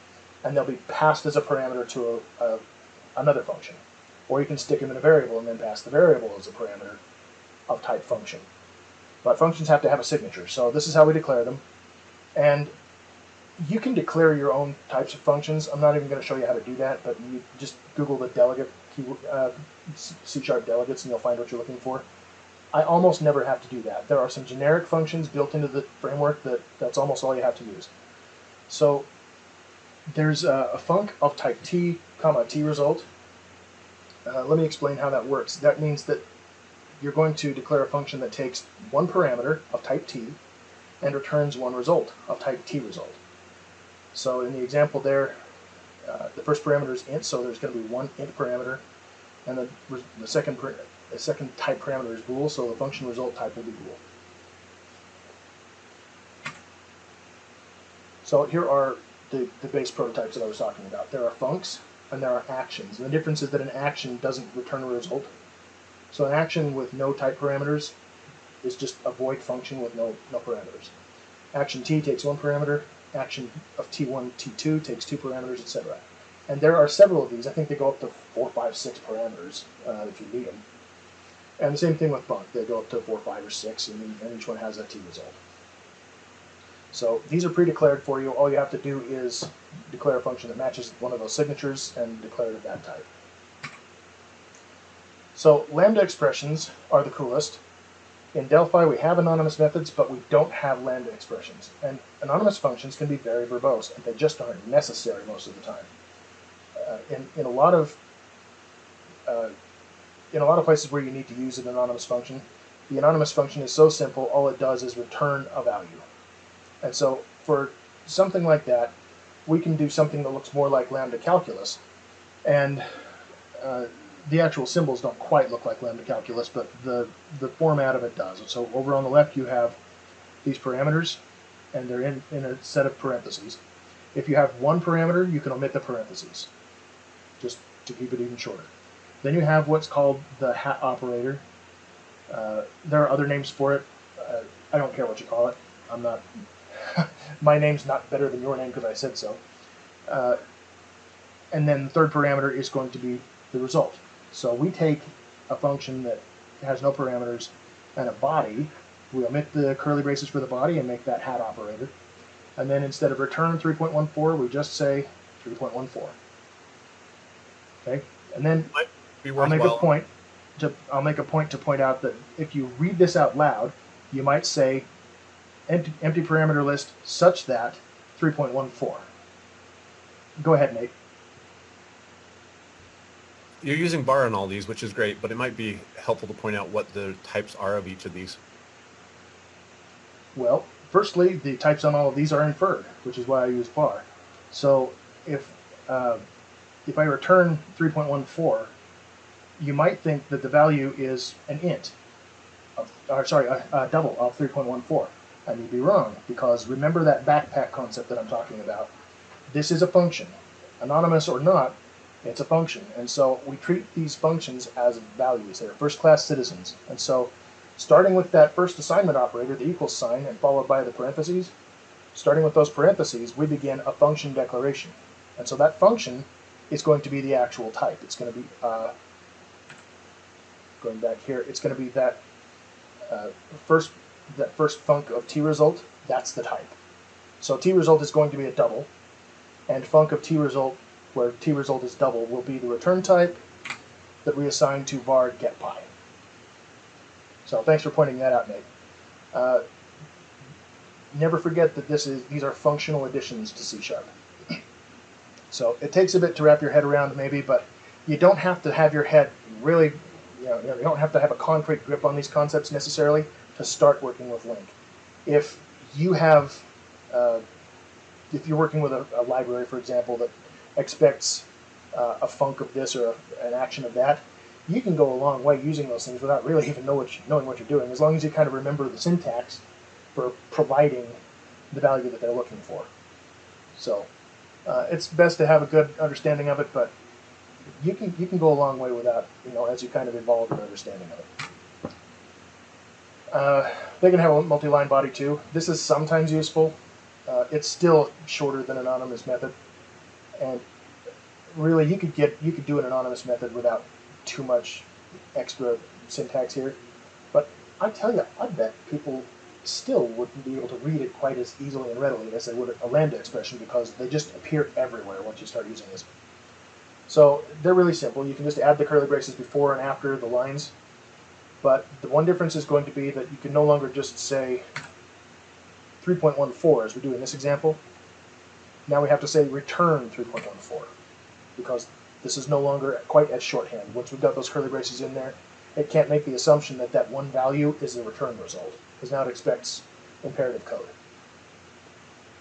and they'll be passed as a parameter to a, a, another function, or you can stick them in a variable and then pass the variable as a parameter of type function. But functions have to have a signature, so this is how we declare them, and you can declare your own types of functions. I'm not even going to show you how to do that, but you just Google the delegate uh, C sharp delegates, and you'll find what you're looking for. I almost never have to do that. There are some generic functions built into the framework that that's almost all you have to use. So there's a, a func of type t, comma t result. Uh, let me explain how that works. That means that you're going to declare a function that takes one parameter of type t and returns one result of type t result. So in the example there, uh, the first parameter is int, so there's going to be one int parameter, and the, the second the second type parameter is bool, so the function result type will be bool. So here are the, the base prototypes that I was talking about. There are funcs and there are actions. And the difference is that an action doesn't return a result. So an action with no type parameters is just a void function with no, no parameters. Action t takes one parameter, action of t1, t2 takes two parameters, etc. And there are several of these. I think they go up to four, five, six parameters uh, if you need them. And the same thing with func. They go up to four, five, or six, and, and each one has a t result. So these are pre-declared for you. All you have to do is declare a function that matches one of those signatures and declare it of that type. So lambda expressions are the coolest. In Delphi, we have anonymous methods, but we don't have lambda expressions. And anonymous functions can be very verbose, and they just aren't necessary most of the time. Uh, in, in a lot of uh, in a lot of places where you need to use an anonymous function, the anonymous function is so simple, all it does is return a value. And so for something like that, we can do something that looks more like lambda calculus. And uh, the actual symbols don't quite look like lambda calculus, but the, the format of it does. So over on the left, you have these parameters, and they're in, in a set of parentheses. If you have one parameter, you can omit the parentheses, just to keep it even shorter. Then you have what's called the hat operator. Uh, there are other names for it. Uh, I don't care what you call it. I'm not. [LAUGHS] my name's not better than your name because I said so. Uh, and then the third parameter is going to be the result. So we take a function that has no parameters and a body. We omit the curly braces for the body and make that hat operator. And then instead of return 3.14, we just say 3.14. Okay, and then I'll make a point to I'll make a point to point out that if you read this out loud, you might say empty, empty parameter list such that 3.14. Go ahead, Nate. You're using var on all these, which is great, but it might be helpful to point out what the types are of each of these. Well, firstly, the types on all of these are inferred, which is why I use var. So if uh, if I return 3.14, you might think that the value is an int, of, or sorry, a, a double of 3.14. And you'd be wrong because remember that backpack concept that I'm talking about. This is a function, anonymous or not. It's a function, and so we treat these functions as values. They're first-class citizens, and so starting with that first assignment operator, the equals sign, and followed by the parentheses, starting with those parentheses, we begin a function declaration. And so that function is going to be the actual type. It's going to be, uh, going back here, it's going to be that uh, first that first func of t result, that's the type. So t result is going to be a double, and func of t result, where t result is double, will be the return type that we assign to var getPi. So thanks for pointing that out, Nate. Uh, never forget that this is these are functional additions to C sharp. [CLEARS THROAT] So it takes a bit to wrap your head around, maybe, but you don't have to have your head really, you know, you don't have to have a concrete grip on these concepts necessarily to start working with LINQ. If you have, uh, if you're working with a, a, library, for example, that expects uh, a func of this or a, an action of that, you can go a long way using those things without really [LAUGHS] even know what you, knowing what you're doing, as long as you kind of remember the syntax for providing the value that they're looking for. So uh, it's best to have a good understanding of it, but you can you can go a long way without you know as you kind of evolve your understanding of it. Uh, they can have a multi-line body too. This is sometimes useful. Uh, it's still shorter than anonymous method, and really you could get you could do an anonymous method without too much extra syntax here. But I tell you, I bet people still wouldn't be able to read it quite as easily and readily as they would a lambda expression because they just appear everywhere once you start using this. So they're really simple. You can just add the curly braces before and after the lines. But the one difference is going to be that you can no longer just say 3.14 as we do in this example. Now we have to say return 3.14 because this is no longer quite as shorthand. Once we've got those curly braces in there, it can't make the assumption that that one value is the return result because now it expects imperative code.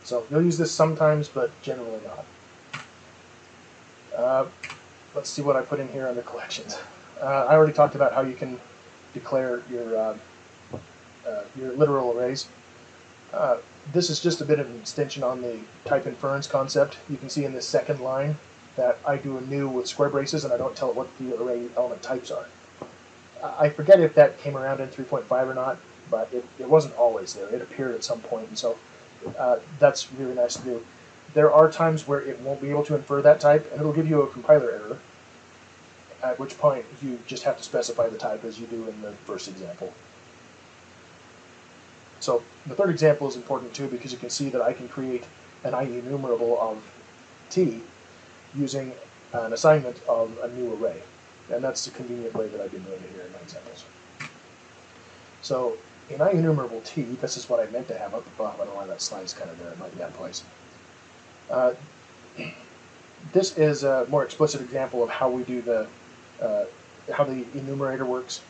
So you'll use this sometimes, but generally not. Uh, let's see what I put in here under collections. Uh, I already talked about how you can declare your uh, uh your literal arrays. This is just a bit of an extension on the type inference concept. You can see in this second line that I do a new with square braces and I don't tell it what the array element types are. I forget if that came around in 3.5 or not, but it, it wasn't always there. It appeared at some point, and so uh, that's really nice to do. There are times where it won't be able to infer that type, and it'll give you a compiler error, at which point you just have to specify the type as you do in the first example. So the third example is important too because you can see that I can create an IEnumerable of t using an assignment of a new array. And that's the convenient way that I've been doing it here in my examples. So in IEnumerable t, this is what I meant to have up above. I don't know why that slide's kind of there. It might be out of place. Uh, this is a more explicit example of how we do the, uh, how the enumerator works.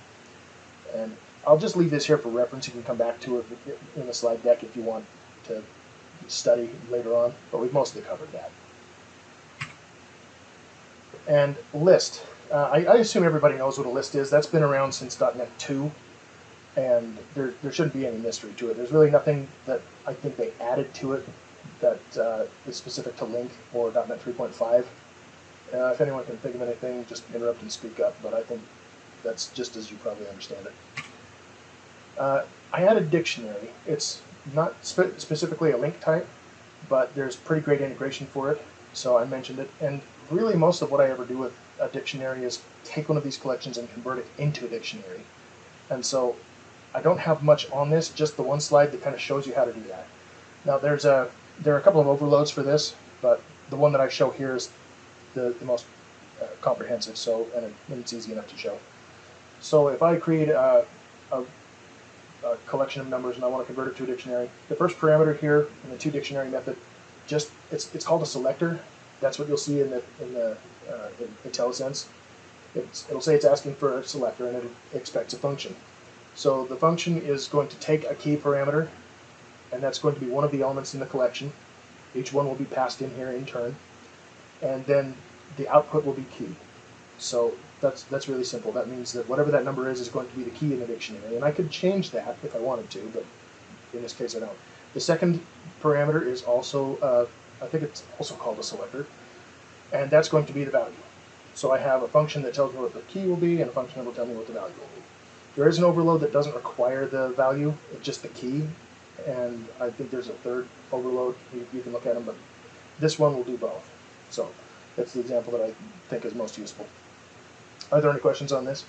And I'll just leave this here for reference. You can come back to it in the slide deck if you want to study later on, but we've mostly covered that. And list. Uh, I, I, assume everybody knows what a list is. That's been around since .NET 2 and there, there shouldn't be any mystery to it. There's really nothing that I think they added to it that uh, is specific to LINQ or .NET 3.5. Uh, if anyone can think of anything, just interrupt and speak up, but I think that's just as you probably understand it. Uh, I a dictionary. It's not spe specifically a LINQ type, but there's pretty great integration for it, so I mentioned it. And really most of what I ever do with a dictionary is take one of these collections and convert it into a dictionary. And so I don't have much on this, just the one slide that kind of shows you how to do that. Now there's a there are a couple of overloads for this, but the one that I show here is the, the most uh, comprehensive, so and, it, and, it's easy enough to show. So if I create a, a, a, collection of numbers and I want to convert it to a dictionary, the first parameter here in the ToDictionary method, just it's it's called a selector. That's what you'll see in the in the uh, in IntelliSense. It's, it'll say it's asking for a selector and it expects a function. So the function is going to take a key parameter and that's going to be one of the elements in the collection. Each one will be passed in here in turn, and then the output will be key. So that's that's really simple. That means that whatever that number is is going to be the key in the dictionary, and I could change that if I wanted to, but in this case I don't. The second parameter is also, uh, I think it's also called a selector, and that's going to be the value. So I have a function that tells me what the key will be, and a function that will tell me what the value will be. There is an overload that doesn't require the value, just the key, and I think there's a third overload. You, you can look at them, but this one will do both. So that's the example that I think is most useful. Are there any questions on this?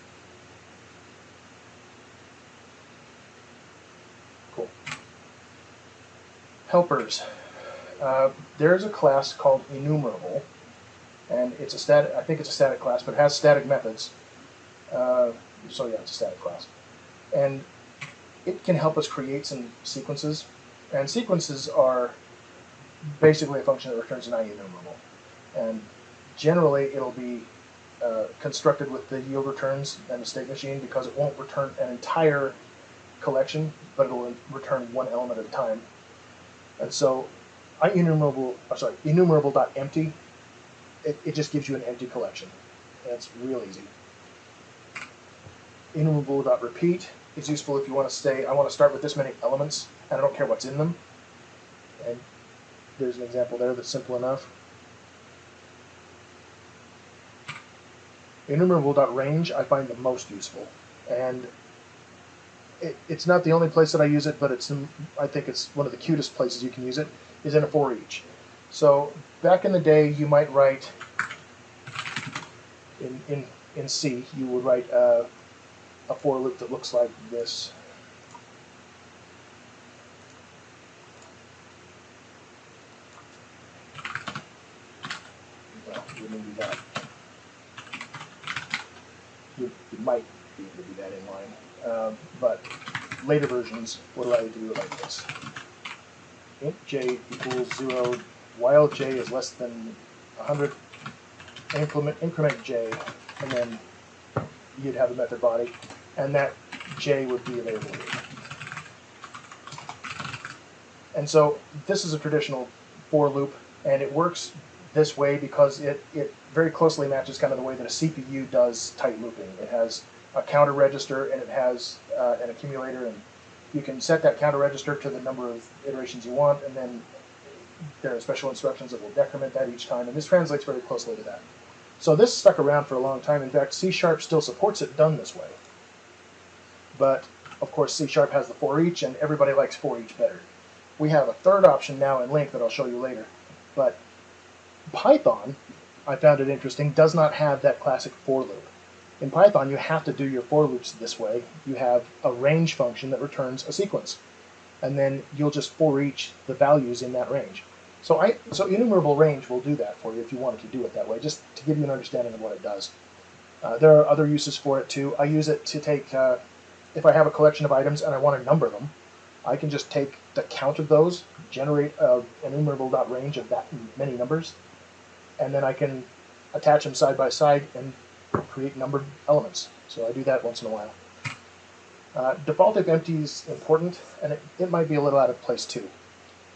Cool. Helpers. Uh, there's a class called enumerable, and it's a static. I think it's a static class, but it has static methods. Uh, so yeah, it's a static class, and it can help us create some sequences. And sequences are basically a function that returns an IEnumerable, and generally it'll be uh, constructed with the yield returns and the state machine because it won't return an entire collection, but it will return one element at a time. And so, IEnumerable, or sorry, enumerable.empty, it, it just gives you an empty collection. That's real easy. Enumerable dot repeat is useful if you want to say, I want to start with this many elements, and I don't care what's in them. And there's an example there that's simple enough. Enumerable.range I find the most useful, and it, it's not the only place that I use it, but it's I think it's one of the cutest places you can use it is in a for each. So back in the day, you might write in in in C, you would write uh, a for loop that looks like this. Well, that. You, you might be able to do that in line, um, but later versions would allow you to do it like this. int j equals zero, while j is less than 100, increment, increment j, and then you'd have a method body, and that j would be available here. And so this is a traditional for loop, and it works this way because it, it very closely matches kind of the way that a CPU does tight looping. It has a counter register and it has uh, an accumulator, and you can set that counter register to the number of iterations you want, and then there are special instructions that will decrement that each time, and this translates very closely to that. So this stuck around for a long time. In fact, C Sharp still supports it done this way. But of course, C Sharp has the for each, and everybody likes for each better. We have a third option now in LINQ that I'll show you later. But Python, I found it interesting, does not have that classic for loop. In Python, you have to do your for loops this way. You have a range function that returns a sequence, and then you'll just for each the values in that range. So I so enumerable range will do that for you if you wanted to do it that way, just to give you an understanding of what it does. Uh, there are other uses for it too. I use it to take uh, if I have a collection of items and I want to number them, I can just take the count of those, generate a enumerable.range of that many numbers, and then I can attach them side by side and create numbered elements. So I do that once in a while. Uh, default if empty is important, and it, it might be a little out of place too.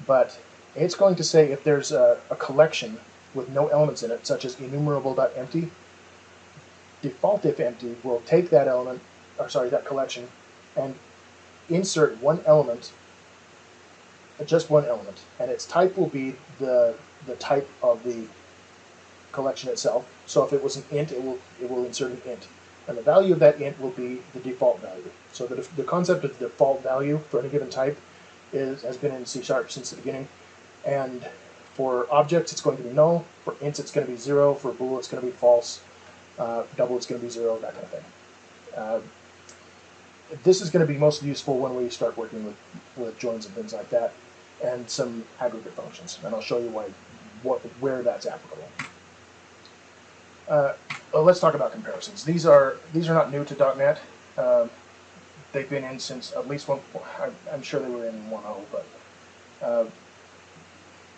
But it's going to say if there's a, a collection with no elements in it, such as enumerable.empty, default if empty will take that element, or sorry, that collection, and insert one element, just one element, and its type will be the the type of the collection itself. So if it was an int, it will it will insert an int, and the value of that int will be the default value. So the, the concept of the default value for any given type is has been in C sharp since the beginning, and for objects it's going to be null. For ints it's going to be zero. For bool it's going to be false. Uh, double it's going to be zero. That kind of thing. Uh, this is going to be most useful when we start working with, with joins and things like that, and some aggregate functions. And I'll show you why, what, where that's applicable. Uh, well, let's talk about comparisons. These are these are not new to .NET. Um, they've been in since at least one. I'm, I'm sure they were in 1.0, but uh,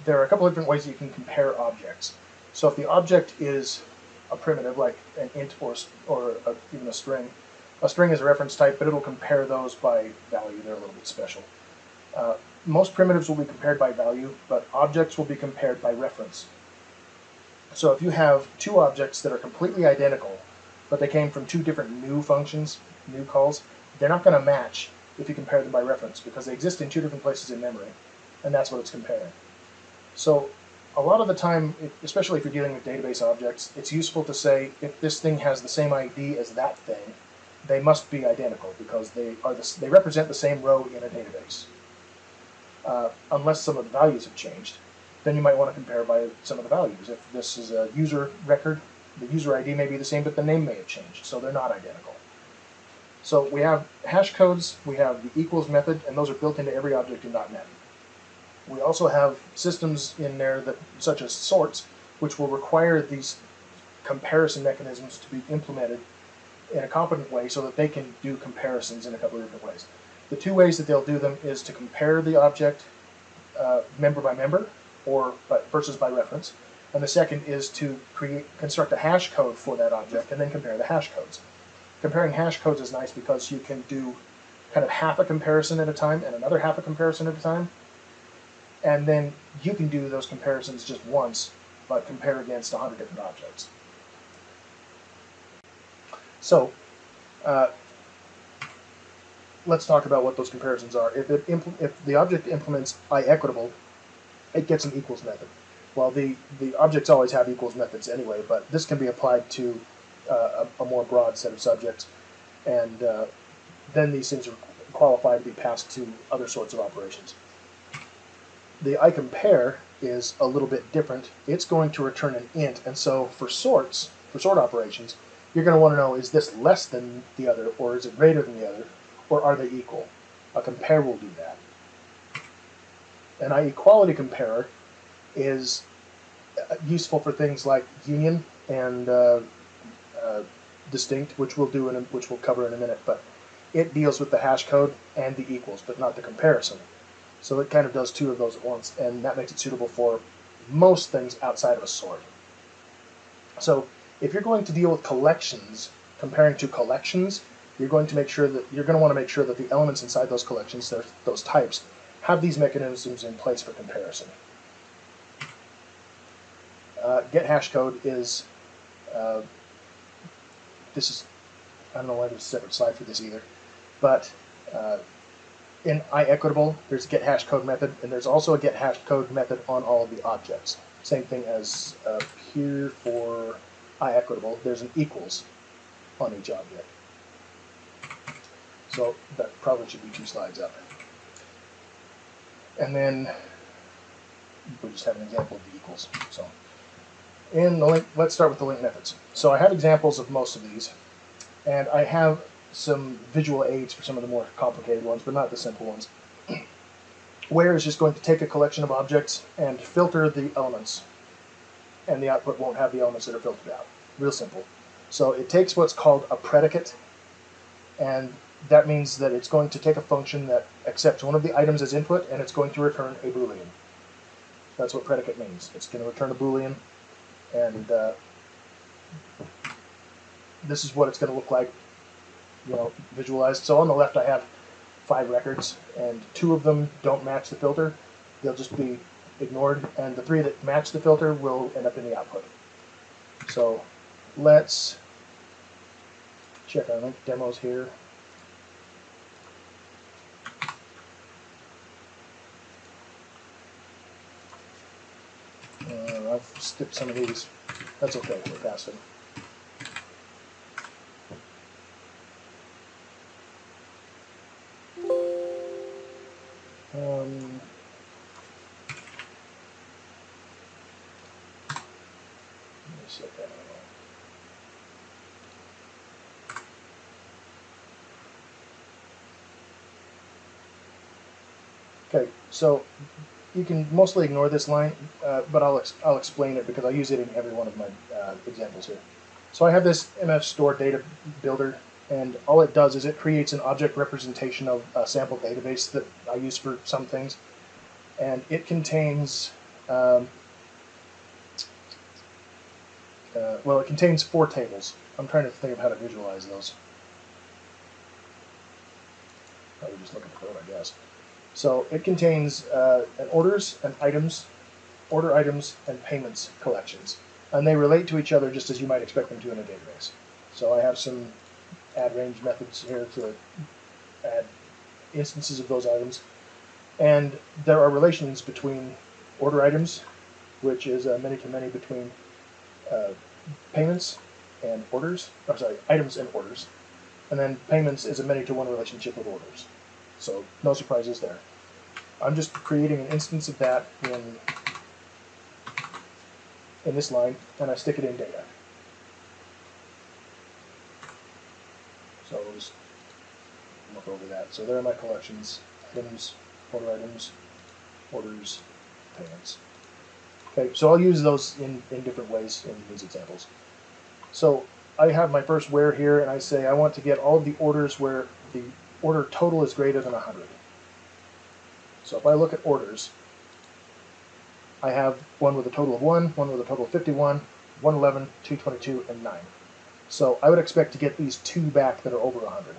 there are a couple of different ways you can compare objects. So if the object is a primitive, like an int or or a, even a string, a string is a reference type, but it'll compare those by value. They're a little bit special. Uh, most primitives will be compared by value, but objects will be compared by reference. So if you have two objects that are completely identical, but they came from two different new functions, new calls, they're not going to match if you compare them by reference because they exist in two different places in memory, and that's what it's comparing. So a lot of the time, especially if you're dealing with database objects, it's useful to say if this thing has the same ID as that thing, they must be identical because they are the, they represent the same row in a database. Uh, unless some of the values have changed, then you might want to compare by some of the values. If this is a user record, the user ID may be the same, but the name may have changed, so they're not identical. So we have hash codes, we have the equals method, and those are built into every object in .NET. We also have systems in there that, such as sorts, which will require these comparison mechanisms to be implemented in a competent way so that they can do comparisons in a couple of different ways. The two ways that they'll do them is to compare the object uh, member by member or by, versus by reference, and the second is to create construct a hash code for that object and then compare the hash codes. Comparing hash codes is nice because you can do kind of half a comparison at a time and another half a comparison at a time, and then you can do those comparisons just once, but compare against a hundred different objects. So, uh, let's talk about what those comparisons are. If, it if the object implements IEquatable, it gets an equals method. Well, the, the objects always have equals methods anyway, but this can be applied to uh, a, a more broad set of subjects, and uh, then these things are qualified to be passed to other sorts of operations. The iCompare is a little bit different. It's going to return an int, and so for sorts, for sort operations, you're going to want to know is this less than the other, or is it greater than the other, or are they equal? A compare will do that. An iEquality comparer is uh, useful for things like union and uh, uh, distinct, which we'll do in a, which we'll cover in a minute. But it deals with the hash code and the equals, but not the comparison. So it kind of does two of those at once, and that makes it suitable for most things outside of a sort. So if you're going to deal with collections, comparing to collections, you're going to make sure that you're going to want to make sure that the elements inside those collections, those types, have these mechanisms in place for comparison. Uh, get hash code is uh, this is I don't know why there's a separate slide for this either, but uh, in IEquatable there's a get hash code method, and there's also a get hash code method on all of the objects. Same thing as uh, here for IEquatable. There's an equals on each object. So that probably should be two slides up. And then we just have an example of the equals. So in the LINQ, let's start with the LINQ methods. So I have examples of most of these, and I have some visual aids for some of the more complicated ones, but not the simple ones. [CLEARS THROAT] Where is just going to take a collection of objects and filter the elements, and the output won't have the elements that are filtered out. Real simple. So it takes what's called a predicate, and that means that it's going to take a function that accepts one of the items as input, and it's going to return a boolean. That's what predicate means. It's going to return a boolean, and uh, this is what it's going to look like, you know, visualized. So on the left, I have five records, and two of them don't match the filter. They'll just be ignored, and the three that match the filter will end up in the output. So let's check our LINQ demos here. Uh, I've skipped some of these. That's okay, we're past it. Um, set that. Okay, so you can mostly ignore this line, uh, but I'll, ex- I'll explain it because I use it in every one of my uh, examples here. So I have this MF store data builder, and all it does is it creates an object representation of a sample database that I use for some things, and it contains, um, uh, well, it contains four tables. I'm trying to think of how to visualize those. Probably just look at the code, I guess. So it contains uh, an orders and items, order items and payments collections, and they relate to each other just as you might expect them to in a database. So I have some add range methods here to add instances of those items, and there are relations between order items, which is a many to many between uh, payments and orders. Or sorry, items and orders, and then payments is a many to one relationship with orders. So no surprises there. I'm just creating an instance of that in in this line, and I stick it in data. So we'll just look over that. So there are my collections, items, order items, orders, payments. Okay, so I'll use those in, in different ways in these examples. So I have my first where here, and I say I want to get all of the orders where the order total is greater than 100. So if I look at orders, I have one with a total of 1, one with a total of 51, 111, 222, and 9. So I would expect to get these two back that are over 100.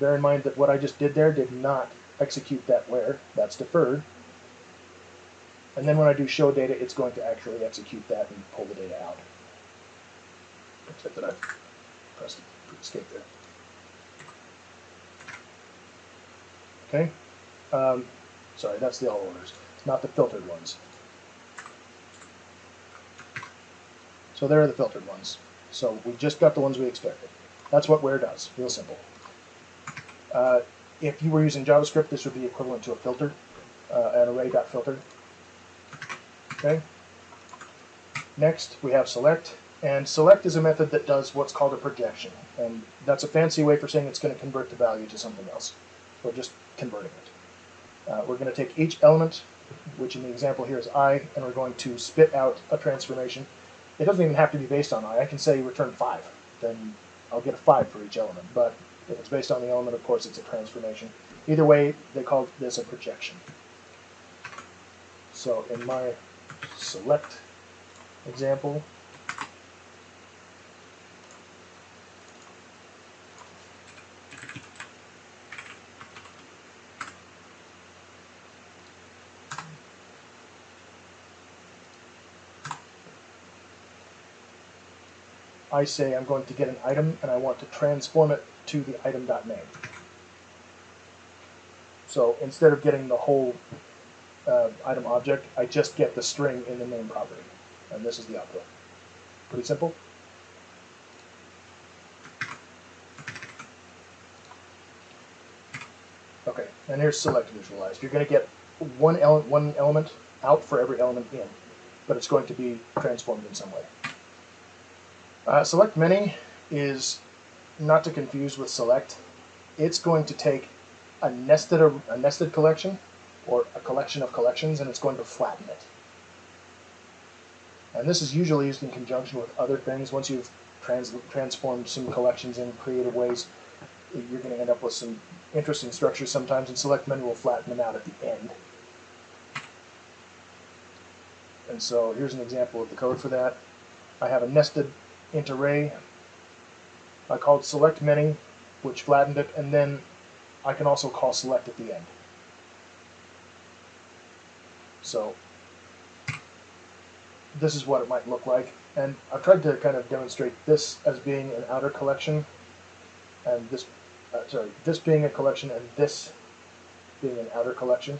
Bear in mind that what I just did there did not execute that where. That's deferred. And then when I do show data, it's going to actually execute that and pull the data out. Except that I've pressed escape there. Okay. Um, sorry, that's the all orders, not the filtered ones. So there are the filtered ones. So we just got the ones we expected. That's what where does. Real simple. Uh, if you were using JavaScript, this would be equivalent to a filter, uh, an array.filter. Okay. Next, we have select. And select is a method that does what's called a projection. And that's a fancy way for saying it's going to convert the value to something else. We're just converting it. Uh, we're going to take each element, which in the example here is i, and we're going to spit out a transformation. It doesn't even have to be based on i. I can say return 5. Then I'll get a 5 for each element. But if it's based on the element, of course, it's a transformation. Either way, they call this a projection. So in my select example, I say I'm going to get an item and I want to transform it to the item.name. So instead of getting the whole uh, item object, I just get the string in the name property. And this is the output. Pretty simple. Okay, and here's select visualized. You're going to get one, ele one element out for every element in, but it's going to be transformed in some way. Uh, select many is not to confuse with select. It's going to take a nested a nested collection or a collection of collections, and it's going to flatten it. And this is usually used in conjunction with other things. Once you've trans transformed some collections in creative ways, you're going to end up with some interesting structures sometimes, and select many will flatten them out at the end. And so here's an example of the code for that. I have a nested int array. I called select many, which flattened it, and then I can also call select at the end. So this is what it might look like. And I've tried to kind of demonstrate this as being an outer collection, and this, uh, sorry, this being a collection, and this being an outer collection,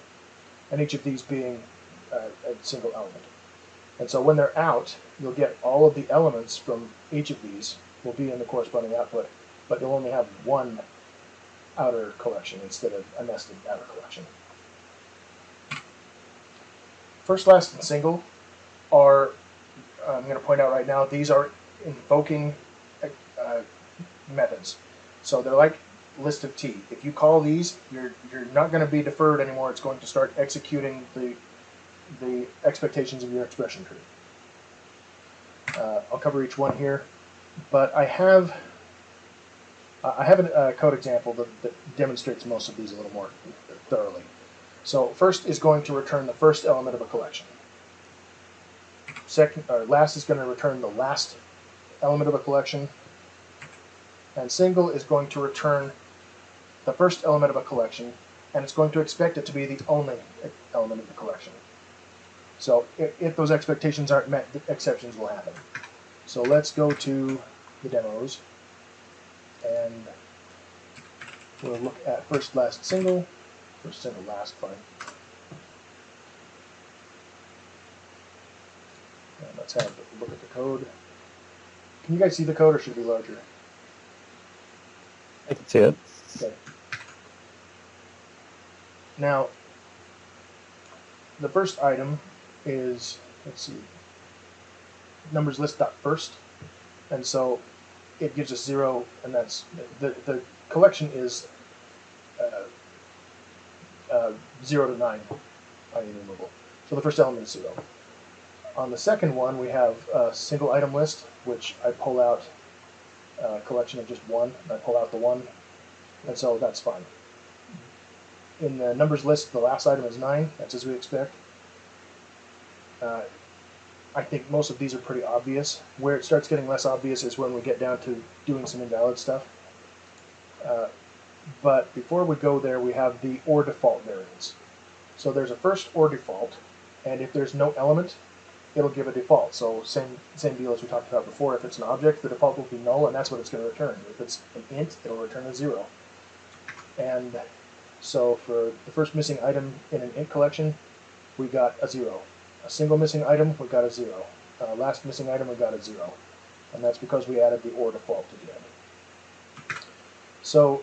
and each of these being uh, a single element. And so when they're out, you'll get all of the elements from each of these will be in the corresponding output, but you'll only have one outer collection instead of a nested outer collection. First, last, and single are, I'm going to point out right now, these are invoking uh, methods. So they're like list of t. If you call these, you're, you're not going to be deferred anymore. It's going to start executing the the expectations of your expression tree. Uh, I'll cover each one here, but I have I have a code example that, that, demonstrates most of these a little more thoroughly. So first is going to return the first element of a collection. Second, or last is going to return the last element of a collection, and single is going to return the first element of a collection and it's going to expect it to be the only element of the collection. So if, if those expectations aren't met, the exceptions will happen. So let's go to the demos, and we'll look at first, last, single. First, single, last, fine. And let's have a look at the code. Can you guys see the code, or should it be larger? I can see it. Okay. Now, the first item is, let's see, numbers list dot first, and so it gives us zero, and that's the the collection is uh, uh, zero to nine, unenumerable. So the first element is zero. On the second one, we have a single item list, which I pull out a collection of just one. and I pull out the one and so that's fine. In the numbers list, the last item is nine. That's as we expect. Uh, I think most of these are pretty obvious. Where it starts getting less obvious is when we get down to doing some invalid stuff. Uh, but before we go there, we have the or default variance. So there's a first or default, and if there's no element, it'll give a default. So same same deal as we talked about before. If it's an object, the default will be null, and that's what it's going to return. If it's an int, it'll return a zero. And so for the first missing item in an int collection, we got a zero. A single missing item, we got a zero. Uh, last missing item, we got a zero. And that's because we added the or default to the end. So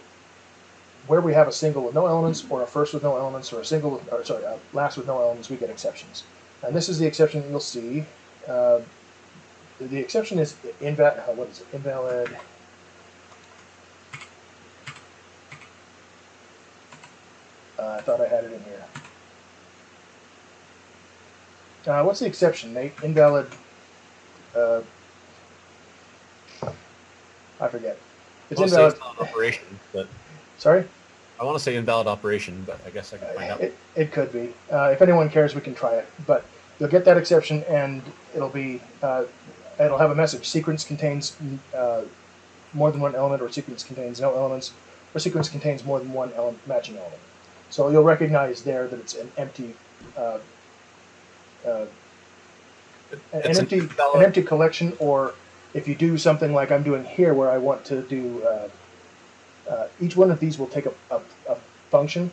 where we have a single with no elements, or a first with no elements, or a single, with, or sorry, a last with no elements, we get exceptions. And this is the exception that you'll see. Uh, the, the exception is invalid. Uh, what is it? Invalid. Uh, I thought I had it in here. Uh, what's the exception, Nate? Invalid. Uh, I forget. It's I want to say invalid. invalid operation, but Sorry. I want to say invalid operation, but I guess I can find out. It, it could be. Uh, if anyone cares, we can try it. But you'll get that exception, and it'll be uh, it'll have a message. Sequence contains uh, more than one element, or sequence contains no elements, or sequence contains more than one element, matching element. So you'll recognize there that it's an empty. Uh, an, It's an empty, an empty collection, or if you do something like I'm doing here, where I want to do, uh, uh, each one of these will take a, a, a function,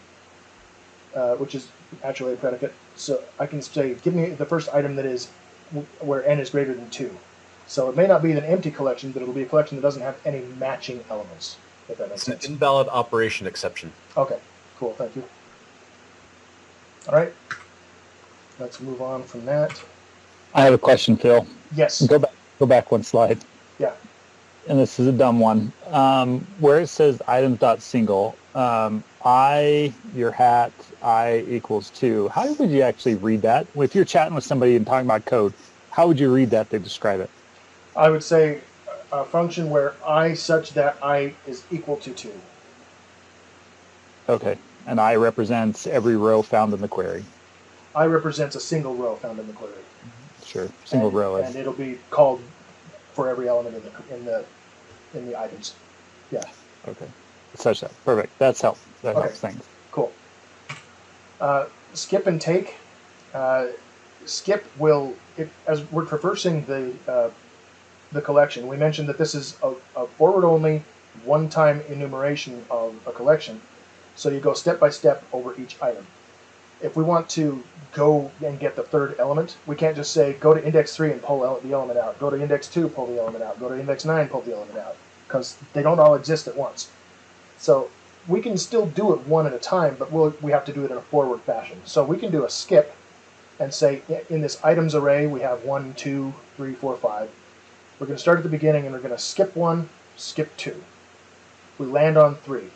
uh, which is actually a predicate. So I can say, give me the first item that is where n is greater than two. So it may not be an empty collection, but it'll be a collection that doesn't have any matching elements. If that makes It's an invalid operation exception. Okay, cool, thank you. All right, let's move on from that. I have a question, Phil. Yes, Go back. Go back one slide. yeah, and this is a dumb one. Um, where it says items dot single, um, I your hat I equals two. How would you actually read that? If you're chatting with somebody and talking about code, how would you read that to describe it? I would say a function where i such that i is equal to two. Okay, and I represents every row found in the query. I represents a single row found in the query. Sure, single and, row and it'll be called for every element in the in the in the items. Yeah, okay. Such that perfect. That's help. That Okay. helps things. cool. Uh, skip and take. Uh, skip will, it, as we're traversing the uh, the collection, we mentioned that this is a, a forward-only, one-time enumeration of a collection. So you go step by step over each item. If we want to go and get the third element, we can't just say go to index three and pull the element out. Go to index two, pull the element out. Go to index nine, pull the element out, because they don't all exist at once. So we can still do it one at a time, but we'll, we have to do it in a forward fashion. So we can do a skip and say in this items array we have one, two, three, four, five. We're going to start at the beginning and we're going to skip one, skip two. We land on three.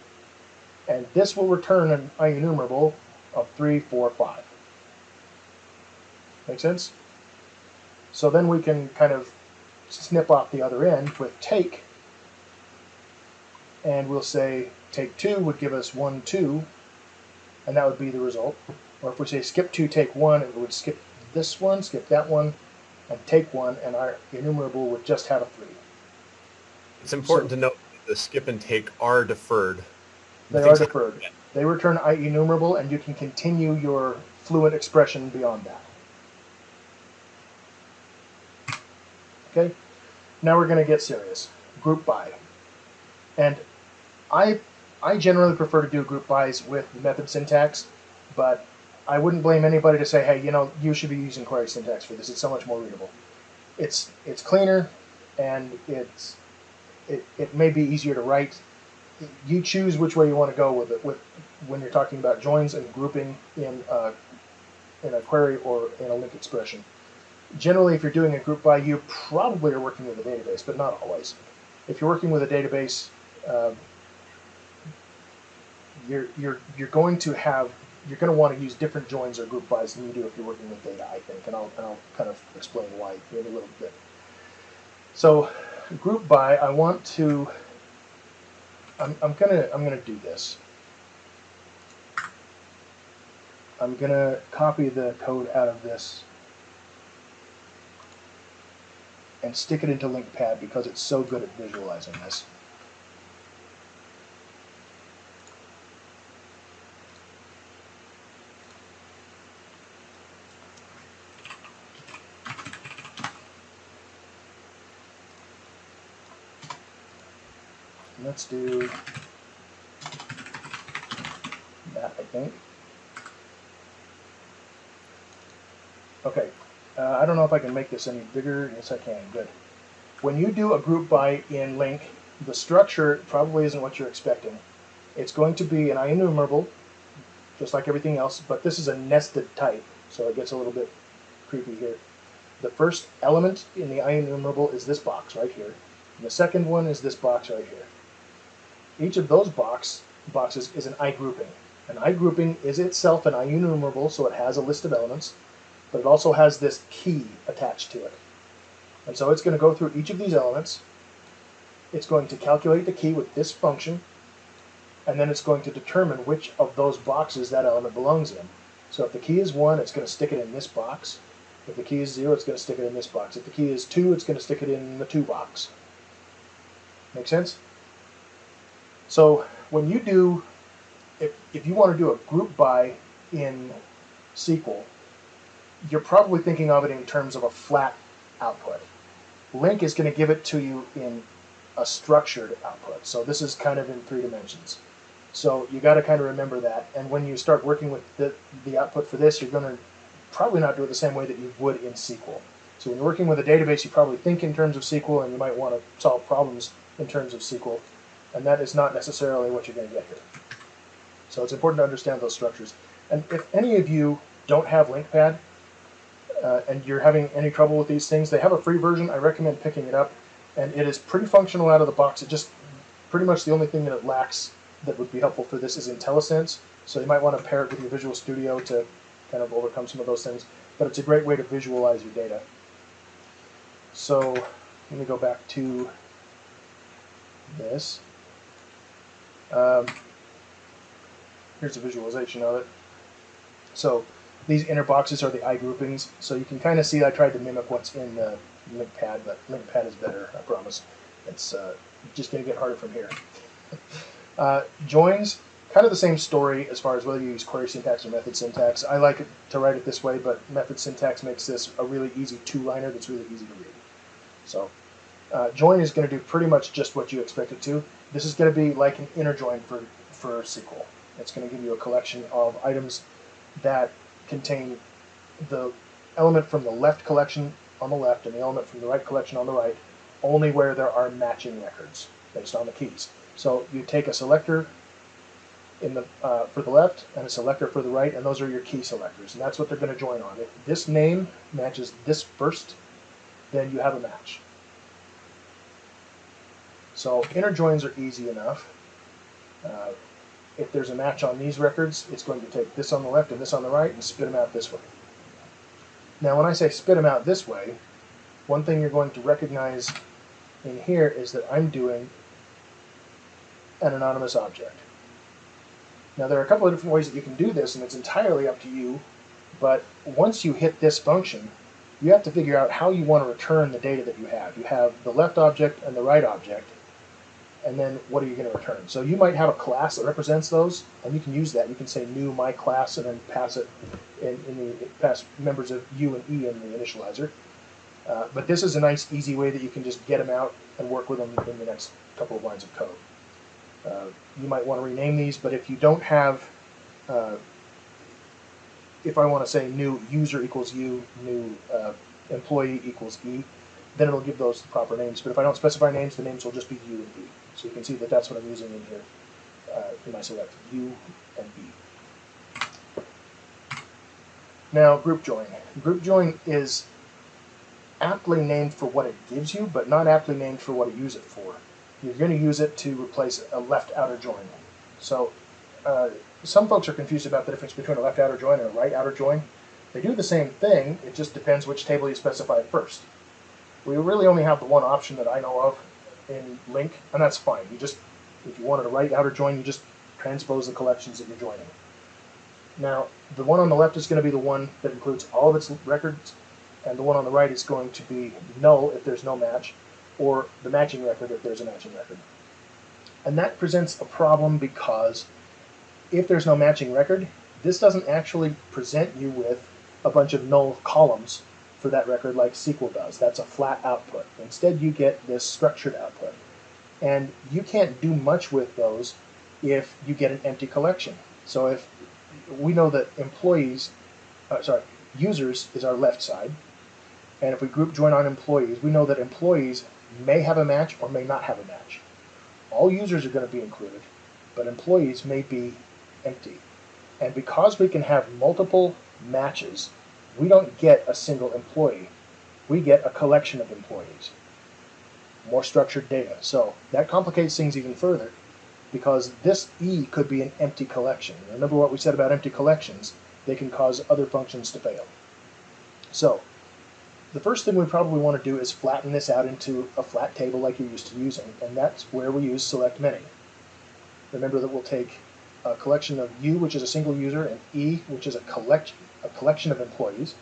And this will return an enumerable of three, four, five. Make sense? So then we can kind of snip off the other end with take and we'll say take two would give us one, two, and that would be the result. Or if we say skip two, take one, it would skip this one, skip that one, and take one, and our enumerable would just have a three. It's important to note that the skip and take are deferred. They are like- deferred. They return IEnumerable, and you can continue your fluent expression beyond that. Okay, now we're going to get serious. Group by. And I, I generally prefer to do group bys with method syntax, but I wouldn't blame anybody to say, hey, you know, you should be using query syntax for this. It's so much more readable. It's it's cleaner, and it's it, it may be easier to write. You choose which way you want to go with it with when you're talking about joins and grouping in a, in a query or in a LINQ expression. Generally, if you're doing a group by, you probably are working with a database, but not always. If you're working with a database, um, you're you're you're going to have you're going to want to use different joins or group bys than you do if you're working with data, I think, and I'll, and I'll kind of explain why in a little bit. So, group by, I want to, I'm, I'm gonna I'm gonna do this. I'm gonna copy the code out of this and stick it into LINQPad because it's so good at visualizing this. Let's do that, I think. Okay, uh, I don't know if I can make this any bigger. Yes, I can. Good. When you do a group by in LINQ, the structure probably isn't what you're expecting. It's going to be an IEnumerable, just like everything else, but this is a nested type, so it gets a little bit creepy here. The first element in the IEnumerable is this box right here. And the second one is this box right here. Each of those box boxes is an IGrouping. An IGrouping is itself an IEnumerable, so it has a list of elements, but it also has this key attached to it. And so it's going to go through each of these elements. It's going to calculate the key with this function, and then it's going to determine which of those boxes that element belongs in. So if the key is 1, it's going to stick it in this box. If the key is 0, it's going to stick it in this box. If the key is 2, it's going to stick it in the 2 box. Make sense? So when you do, if, if you want to do a group by in SQL, you're probably thinking of it in terms of a flat output. LINQ is going to give it to you in a structured output. So this is kind of in three dimensions. So you got to kind of remember that. And when you start working with the, the output for this, you're going to probably not do it the same way that you would in SQL. So when you're working with a database, you probably think in terms of SQL, and you might want to solve problems in terms of SQL and that is not necessarily what you're going to get here. So it's important to understand those structures. And if any of you don't have LINQPad uh, and you're having any trouble with these things, they have a free version. I recommend picking it up, and it is pretty functional out of the box. It just pretty much the only thing that it lacks that would be helpful for this is IntelliSense. So you might want to pair it with your Visual Studio to kind of overcome some of those things. But it's a great way to visualize your data. So let me go back to this. Um, here's a visualization of it. So these inner boxes are the IGroupings. So you can kind of see I tried to mimic what's in the LINQPad, but LINQPad is better, I promise. It's uh, just going to get harder from here. [LAUGHS] uh, joins, kind of the same story as far as whether you use query syntax or method syntax. I like to write it this way, but method syntax makes this a really easy two-liner that's really easy to read. So uh, join is going to do pretty much just what you expect it to. This is going to be like an inner join for, for SQL. It's going to give you a collection of items that contain the element from the left collection on the left and the element from the right collection on the right, only where there are matching records based on the keys. So you take a selector in the uh, for the left and a selector for the right, and those are your key selectors, and that's what they're going to join on. If this name matches this first, then you have a match. So inner joins are easy enough. Uh, if there's a match on these records, it's going to take this on the left and this on the right and spit them out this way. Now when I say spit them out this way, one thing you're going to recognize in here is that I'm doing an anonymous object. Now there are a couple of different ways that you can do this and it's entirely up to you, but once you hit this function, you have to figure out how you want to return the data that you have. You have the left object and the right object, and then what are you going to return? So you might have a class that represents those, and you can use that. You can say new my class and then pass it in, in the pass members of U and E in the initializer. Uh, but this is a nice, easy way that you can just get them out and work with them in the next couple of lines of code. Uh, you might want to rename these, but if you don't have, uh, if I want to say new user equals U, new uh, employee equals E, then it'll give those the proper names. But if I don't specify names, the names will just be U and E. So you can see that that's what I'm using in here uh, in my select, U and E. Now, group join. Group join is aptly named for what it gives you, but not aptly named for what you use it for. You're going to use it to replace a left outer join. So uh, some folks are confused about the difference between a left outer join and a right outer join. They do the same thing, it just depends which table you specify first. We really only have the one option that I know of in LINQ, and that's fine. You just, if you wanted a right outer join, you just transpose the collections that you're joining. Now, the one on the left is going to be the one that includes all of its records, and the one on the right is going to be null if there's no match, or the matching record if there's a matching record. And that presents a problem because if there's no matching record, this doesn't actually present you with a bunch of null columns for that record like SQL does. That's a flat output. Instead, you get this structured output. And you can't do much with those if you get an empty collection. So if we know that employees, uh, sorry, users is our left side, and if we group join on employees, we know that employees may have a match or may not have a match. All users are going to be included, but employees may be empty. And because we can have multiple matches, we don't get a single employee. We get a collection of employees. More structured data. So that complicates things even further because this E could be an empty collection. Remember what we said about empty collections? They can cause other functions to fail. So the first thing we probably want to do is flatten this out into a flat table like you're used to using, and that's where we use select many. Remember that we'll take a collection of U, which is a single user, and E, which is a collection, a collection of employees,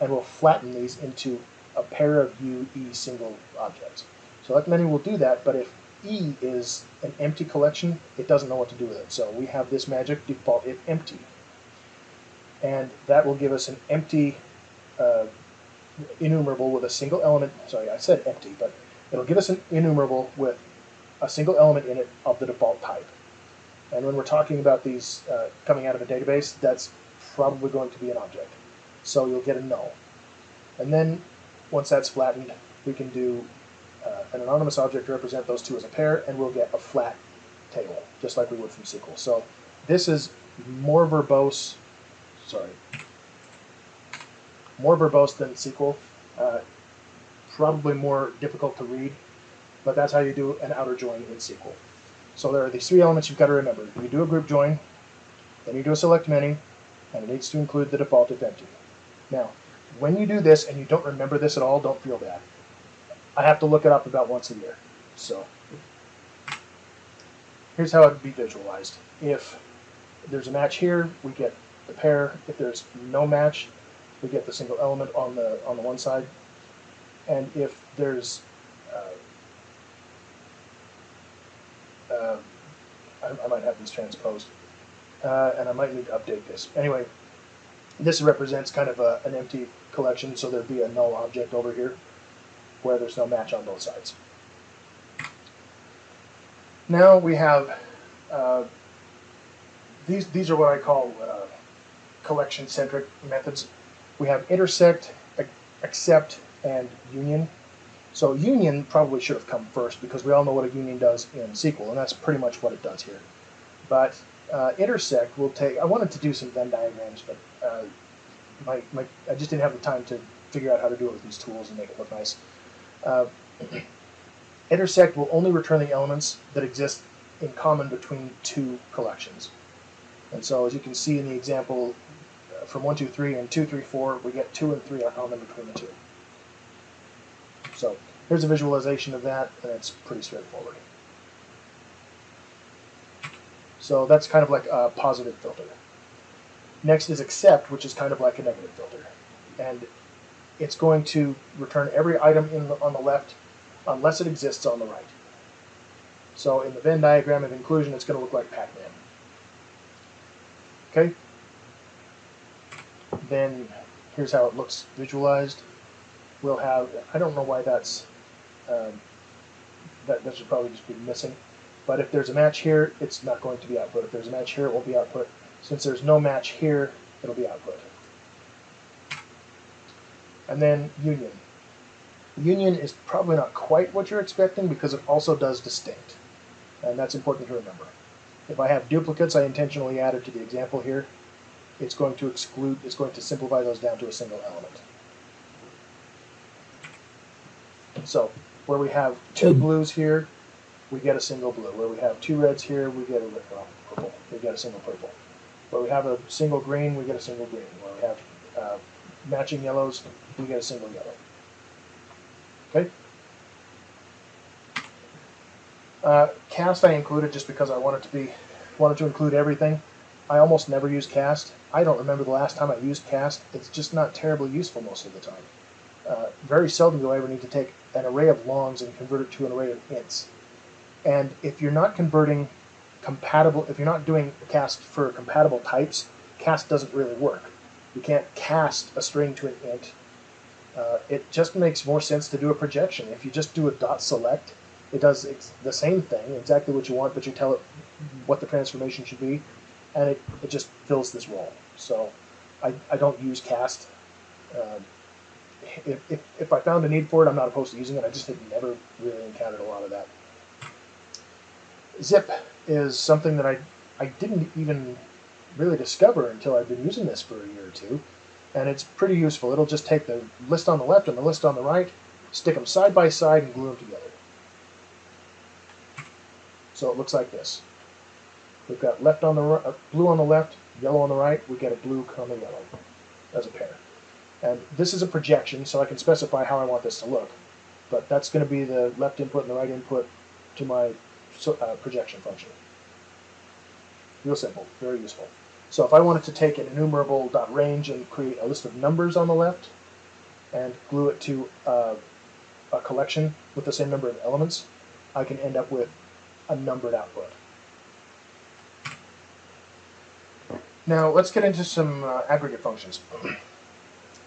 and we'll flatten these into a pair of U, E single objects. Select many will do that, but if E is an empty collection, it doesn't know what to do with it. So we have this magic default if empty. And that will give us an empty uh, enumerable with a single element. Sorry, I said empty, but it'll give us an enumerable with a single element in it of the default type. And when we're talking about these uh, coming out of a database, that's probably going to be an object. So you'll get a null. And then once that's flattened, we can do uh, an anonymous object to represent those two as a pair, and we'll get a flat table, just like we would from SQL. So this is more verbose, sorry, more verbose than SQL, uh, probably more difficult to read, but that's how you do an outer join in SQL. So there are these three elements you've got to remember. You do a group join, then you do a select many, and it needs to include the default if empty. Now, when you do this and you don't remember this at all, don't feel bad. I have to look it up about once a year. So here's how it would be visualized. If there's a match here, we get the pair. If there's no match, we get the single element on the on the one side. And if there's uh, uh, I, I might have this transposed, uh, and I might need to update this. Anyway, this represents kind of a, an empty collection, so there'd be a null object over here where there's no match on both sides. Now we have uh, these. These are what I call uh, collection-centric methods. We have intersect, ac- except, and union. So union probably should have come first because we all know what a union does in SQL, and that's pretty much what it does here. But uh, intersect will take. I wanted to do some Venn diagrams, but uh, my, my I just didn't have the time to figure out how to do it with these tools and make it look nice. Uh, [CLEARS THROAT] intersect will only return the elements that exist in common between two collections. And so, as you can see in the example uh, from 1, 2, 3 and 2, 3, 4, we get 2 and 3 are common between the two. So, here's a visualization of that, and it's pretty straightforward. So, that's kind of like a positive filter. Next is except, which is kind of like a negative filter. And it's going to return every item in the, on the left unless it exists on the right. So in the Venn diagram of inclusion, it's going to look like Pac-Man. Okay. Then here's how it looks visualized. We'll have, I don't know why that's, um, that, that should probably just be missing. But if there's a match here, it's not going to be output. If there's a match here, it will be output. Since there's no match here, it'll be output. And then union. Union is probably not quite what you're expecting because it also does distinct. And that's important to remember. If I have duplicates I intentionally added to the example here, it's going to exclude, it's going to simplify those down to a single element. So, where we have two blues here, we get a single blue. Where we have two reds here, we get a well, purple. We get a single purple. Where we have a single green, we get a single green. Where we have uh, matching yellows, we get a single yellow. Okay? Uh, cast I included just because I wanted to be wanted to include everything. I almost never use cast. I don't remember the last time I used cast. It's just not terribly useful most of the time. Uh, very seldom do I ever need to take an array of longs and convert it to an array of ints. And if you're not converting compatible, if you're not doing cast for compatible types, cast doesn't really work. You can't cast a string to an int. Uh, it just makes more sense to do a projection. If you just do a dot select, it does the same thing, exactly what you want, but you tell it what the transformation should be, and it, it just fills this role. So I, I don't use cast. Um, if, if, if I found a need for it, I'm not opposed to using it. I just had never really encountered a lot of that. Zip is something that I, I didn't even really discover until I've been using this for a year or two, and it's pretty useful. It'll just take the list on the left and the list on the right, stick them side by side, and glue them together. So it looks like this. We've got left on the uh, blue on the left, yellow on the right. We get a blue comma yellow as a pair. And this is a projection, so I can specify how I want this to look. But that's going to be the left input and the right input to my uh, projection function. Real simple, very useful. So if I wanted to take an enumerable dot range and create a list of numbers on the left, and glue it to uh, a collection with the same number of elements, I can end up with a numbered output. Now let's get into some uh, aggregate functions. [CLEARS THROAT]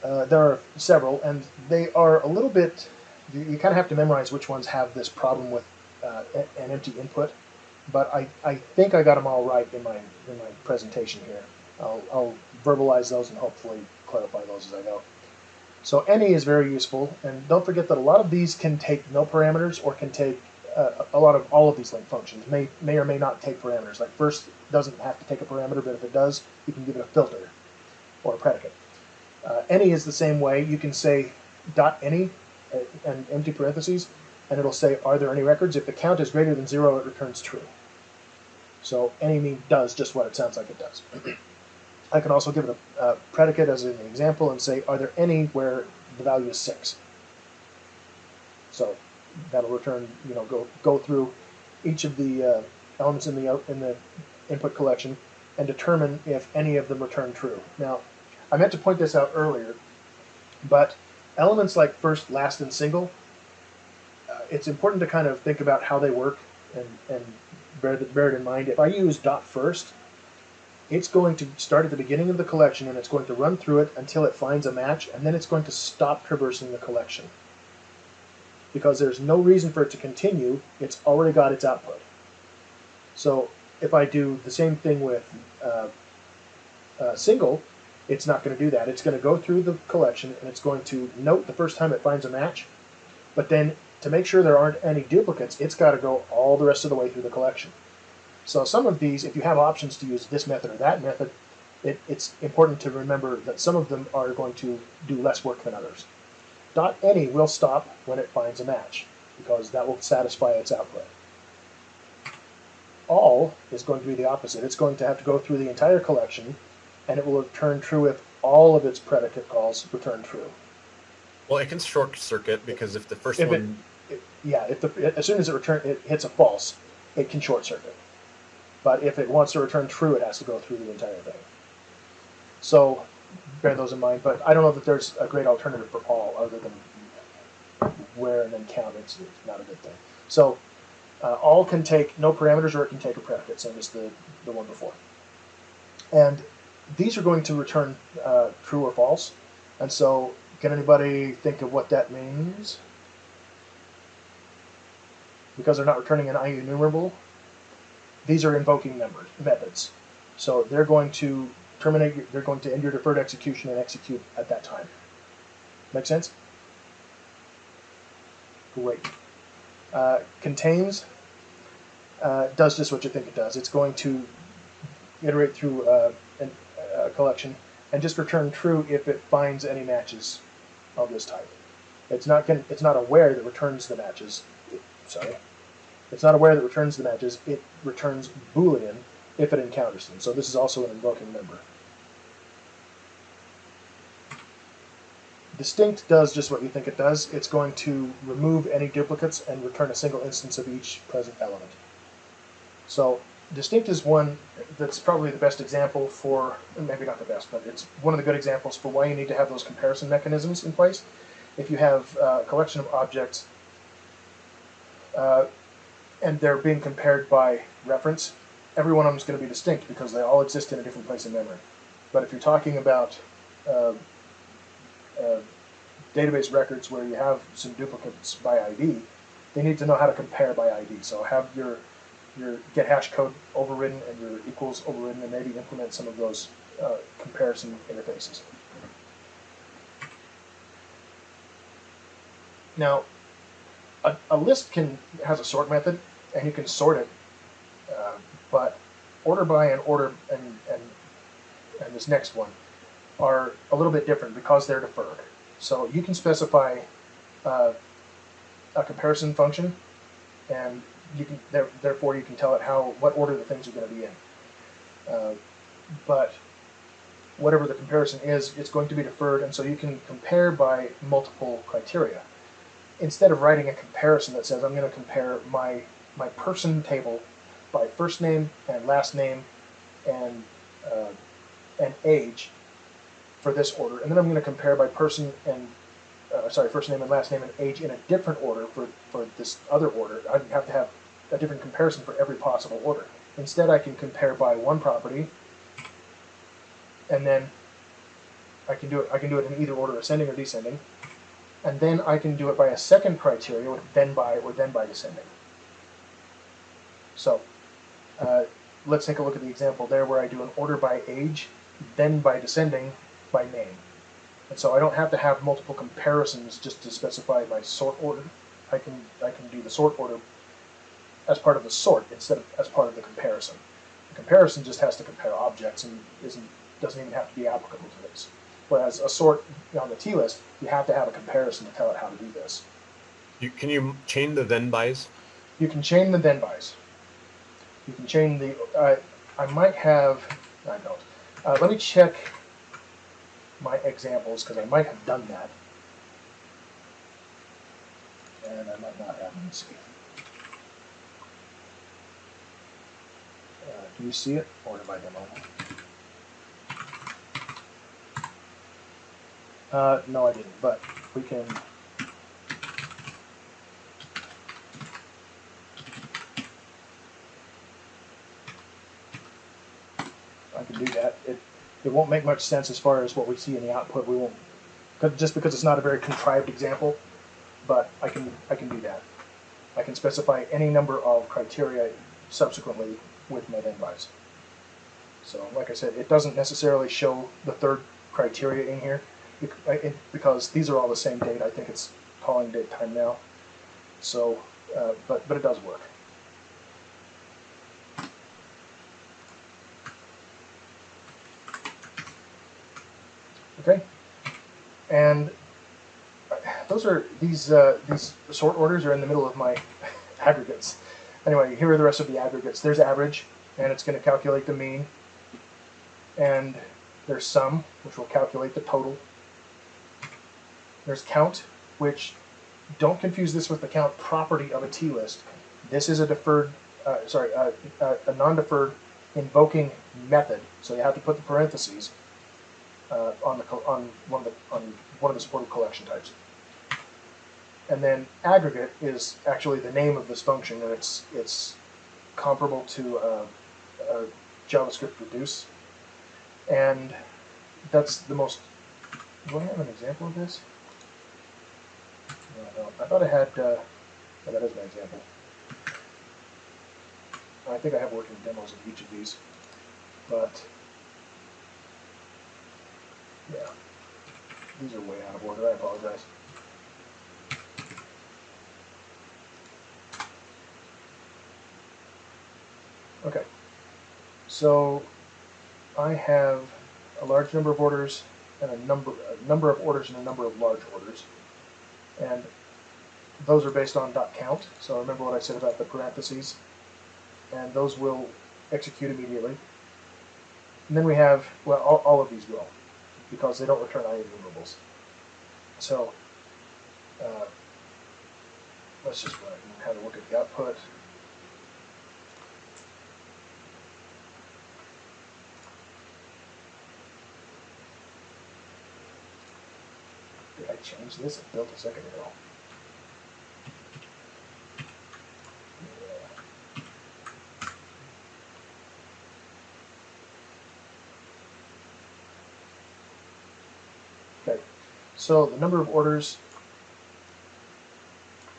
Uh, there are several, and they are a little bit. You, you kind of have to memorize which ones have this problem with uh, an empty input. But I, I think I got them all right in my in my presentation here. I'll, I'll verbalize those and hopefully clarify those as I go. So any is very useful, and don't forget that a lot of these can take no parameters or can take uh, a lot of all of these LINQ functions may may or may not take parameters. Like first doesn't have to take a parameter, but if it does, you can give it a filter or a predicate. Uh, any is the same way. You can say dot any uh, and empty parentheses, and it'll say are there any records? If the count is greater than zero, it returns true. So any mean does just what it sounds like it does. [CLEARS THROAT] I can also give it a, a predicate as an example and say are there any where the value is six. So that'll return, you know, go go through each of the uh, elements in the in the input collection and determine if any of them return true. Now, I meant to point this out earlier, but elements like first, last, and single, uh, it's important to kind of think about how they work and and bear, bear it in mind. If I use dot first, it's going to start at the beginning of the collection and it's going to run through it until it finds a match, and then it's going to stop traversing the collection because there's no reason for it to continue. It's already got its output. So if I do the same thing with uh, uh, single, it's not going to do that. It's going to go through the collection and it's going to note the first time it finds a match, but then to make sure there aren't any duplicates, it's got to go all the rest of the way through the collection. So some of these, if you have options to use this method or that method, it, it's important to remember that some of them are going to do less work than others. Dot any will stop when it finds a match because that will satisfy its output. All is going to be the opposite. It's going to have to go through the entire collection and it will return true if all of its predicate calls return true. Well, it can short circuit because if the first If one, It- yeah, if the, as soon as it return it hits a false, it can short circuit. But if it wants to return true, it has to go through the entire thing. So bear those in mind. But I don't know that there's a great alternative for all other than where and then count. It's, it's not a good thing. So Uh, all can take no parameters or it can take a predicate, same as the, the one before. And these are going to return uh, true or false. And so, can anybody think of what that means? Because they're not returning an IEnumerable, these are invoking members, methods. So they're going to terminate, they're going to end your deferred execution and execute at that time. Make sense? Great. Uh, contains uh, does just what you think it does. It's going to iterate through uh, a collection and just return true if it finds any matches of this type. It's not going it's not aware that returns the matches. Sorry, it's not aware that returns the matches. It returns boolean if it encounters them. So this is also an invoking member. Distinct does just what you think it does. It's going to remove any duplicates and return a single instance of each present element. So distinct is one that's probably the best example for, maybe not the best, but it's one of the good examples for why you need to have those comparison mechanisms in place. If you have uh, a collection of objects uh, and they're being compared by reference, every one of them is going to be distinct because they all exist in a different place in memory. But if you're talking about uh, uh, database records where you have some duplicates by ID, they need to know how to compare by ID. So have your your get hash code overridden and your equals overridden, and maybe implement some of those uh, comparison interfaces. Now, a, a list can has a sort method, and you can sort it, uh, but order by and order and and and this next one are a little bit different because they're deferred. So you can specify uh, a comparison function, and you can there, therefore you can tell it how what order the things are going to be in. Uh, but whatever the comparison is, it's going to be deferred, and so you can compare by multiple criteria. Instead of writing a comparison that says I'm going to compare my my person table by first name and last name and uh, and age for this order, and then I'm going to compare by person and uh, sorry, first name and last name and age in a different order for, for this other order. I have to have a different comparison for every possible order. Instead, I can compare by one property, and then I can do it. I can do it in either order, ascending or descending, and then I can do it by a second criteria, with then by or then by descending. So, uh, let's take a look at the example there, where I do an order by age, then by descending by name. And so I don't have to have multiple comparisons just to specify my sort order. I can I can do the sort order as part of the sort instead of as part of the comparison. The comparison just has to compare objects and isn't doesn't even have to be applicable to this. Whereas a sort on the T list, you have to have a comparison to tell it how to do this. You, can you chain the then bys? You can chain the then bys. You can chain the. Uh, I might have. I don't. Uh, let me check my examples because I might have done that. And I might not have. Let me see. Uh, do you see it? Or am I demo? Uh, no, I didn't, but we can. I can do that. It, it won't make much sense as far as what we see in the output. We won't, just because it's not a very contrived example, but I can, I can do that. I can specify any number of criteria subsequently with bys. So, like I said, it doesn't necessarily show the third criteria in here it- because these are all the same date. I think it's calling date time now. So, uh, but but it does work. Okay, and those are these uh, these sort orders are in the middle of my [LAUGHS] aggregates. Anyway, here are the rest of the aggregates. There's average, and it's going to calculate the mean, and there's sum, which will calculate the total. There's count, which don't confuse this with the count property of a T list. This is a deferred, uh, sorry, uh, uh, a non-deferred invoking method. So you have to put the parentheses uh, on the on one of the on one of the supported collection types. And then aggregate is actually the name of this function, and it's it's comparable to JavaScript reduce, and that's the most. Do I have an example of this? No, I. I thought I had. Uh, oh, that is my example. I think I have working demos of each of these, but yeah, these are way out of order. I apologize. Okay, so I have a large number of orders and a number a number of orders and a number of large orders, and those are based on dot count. So remember what I said about the parentheses, and those will execute immediately. And then we have well, all, all of these will, because they don't return any IEnumerables. So uh, let's just run it and have a look at the output. Did I change this? I built a second ago. Yeah. Okay, so the number of orders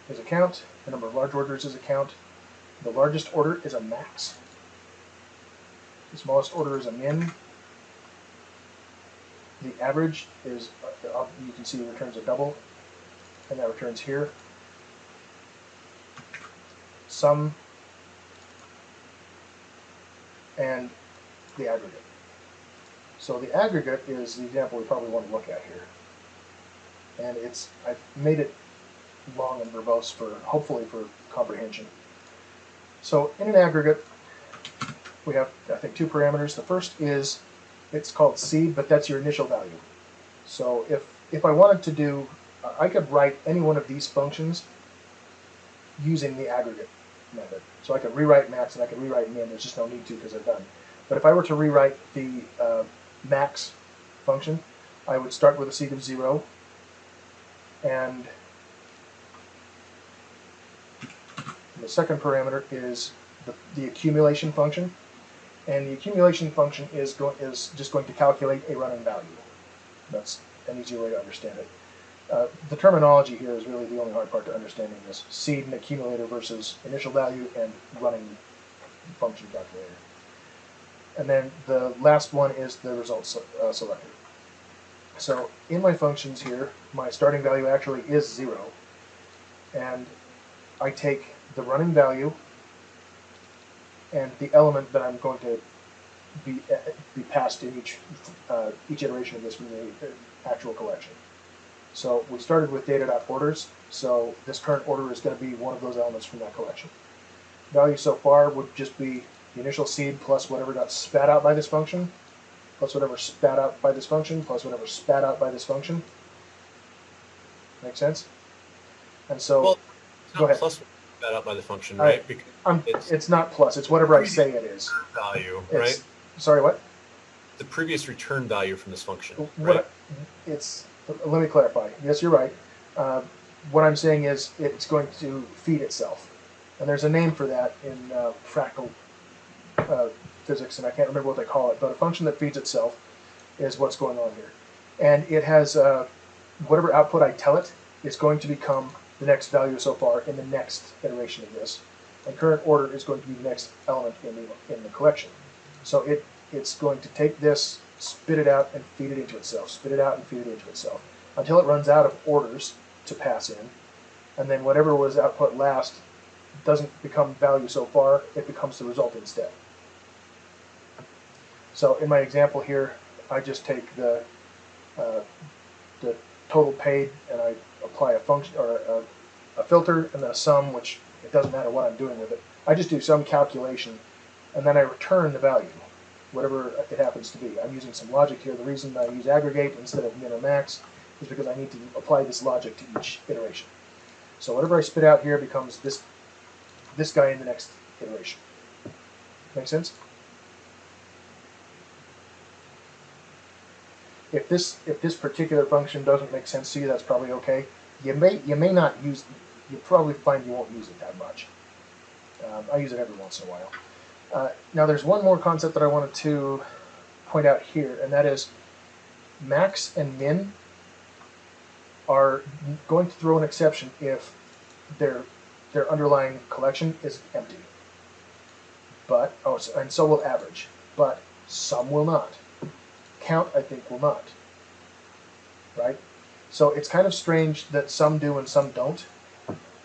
is a count, the number of large orders is a count. The largest order is a max. The smallest order is a min. The average is, uh, you can see it returns a double, and that returns here. Sum and the aggregate. So the aggregate is the example we probably want to look at here. And it's, I've made it long and verbose for, hopefully for comprehension. So in an aggregate, we have, I think, two parameters. The first is, it's called seed, but that's your initial value. So if, if I wanted to do, I could write any one of these functions using the aggregate method. So I could rewrite max and I could rewrite min, there's just no need to because I've done. But if I were to rewrite the uh, max function, I would start with a seed of zero and the second parameter is the, the accumulation function. And the accumulation function is, go, is just going to calculate a running value. That's an easier way to understand it. Uh, the terminology here is really the only hard part to understanding this. Seed and accumulator versus initial value and running function calculator. And then the last one is the result uh, selector. So in my functions here, my starting value actually is zero. And I take the running value and the element that I'm going to be uh, be passed in each uh, each iteration of this from the uh, actual collection. So we started with data.orders, so this current order is going to be one of those elements from that collection. Value so far would just be the initial seed plus whatever got spat out by this function, plus whatever spat out by this function, plus whatever spat out by this function. Make sense? And so Well, it's Go ahead. plus that up by the function, right? Because I'm, it's- it's not plus, it's whatever I say it is. value, It's, right? Sorry, what? The previous return value from this function, What right? it's let me clarify. Yes, you're right. Uh, what I'm saying is it's going to feed itself, and there's a name for that in uh, fractal uh, physics, and I can't remember what they call it. But a function that feeds itself is what's going on here, and it has uh, whatever output I tell it is going to become the next value so far in the next iteration of this, and current order is going to be the next element in the in the collection. So it it's going to take this, spit it out, and feed it into itself. Spit it out and feed it into itself until it runs out of orders to pass in, and then whatever was output last doesn't become value so far. It becomes the result instead. So in my example here, I just take the uh, the total paid and I apply a function or a, a filter and then a sum, which it doesn't matter what I'm doing with it. I just do some calculation and then I return the value, whatever it happens to be. I'm using some logic here. The reason I use aggregate instead of min or max is because I need to apply this logic to each iteration. So whatever I spit out here becomes this this guy in the next iteration. Make sense? If this if this particular function doesn't make sense to you, that's probably okay. you may you may not use. You probably find you won't use it that much. Um, I use it every once in a while. Uh, now, there's one more concept that I wanted to point out here, and that is max and min are going to throw an exception if their their underlying collection is empty. But oh, and so will average. But sum will not. Count, I think, will not. Right. So it's kind of strange that some do and some don't.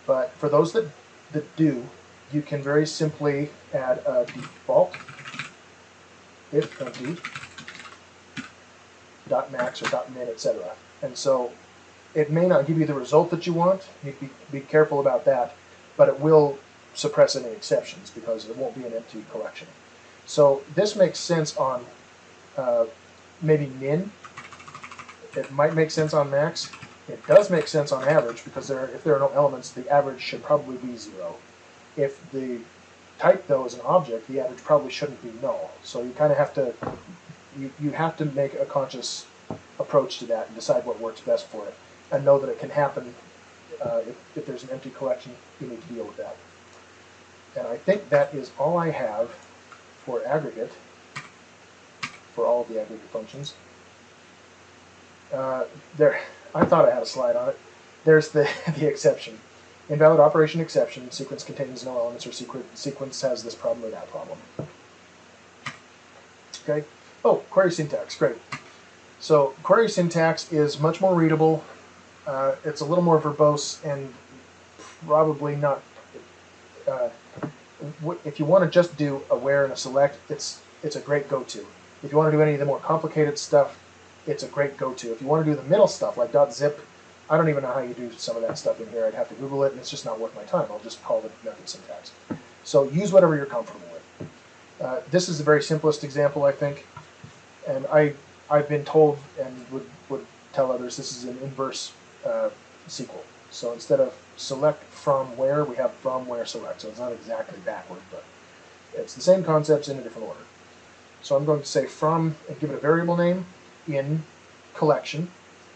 But for those that that do, you can very simply add a default if empty dot max or dot min, etc. And so it may not give you the result that you want. You be, be careful about that, but it will suppress any exceptions because it won't be an empty collection. So this makes sense on uh, maybe min. It might make sense on max. It does make sense on average because there, if there are no elements, the average should probably be zero. If the type though is an object, the average probably shouldn't be null. So you kind of have to you, you have to make a conscious approach to that and decide what works best for it and know that it can happen uh, if, if there's an empty collection you need to deal with that and i think that is all i have for aggregate for all the aggregate functions uh, there i thought i had a slide on it there's the, [LAUGHS] the exception invalid operation exception sequence contains no elements or sequ- sequence has this problem or that problem okay Oh, query syntax, great. So query syntax is much more readable. Uh, it's a little more verbose and probably not. Uh, if you want to just do a where and a select, it's it's a great go-to. If you want to do any of the more complicated stuff, it's a great go-to. If you want to do the middle stuff like .zip, I don't even know how you do some of that stuff in here. I'd have to Google it, and it's just not worth my time. I'll just call the method syntax. So use whatever you're comfortable with. Uh, this is the very simplest example, I think and I I've been told and would would tell others this is an inverse uh, SQL. So instead of select from where, we have from where select. So it's not exactly backward, but it's the same concepts in a different order. So I'm going to say from and give it a variable name in collection,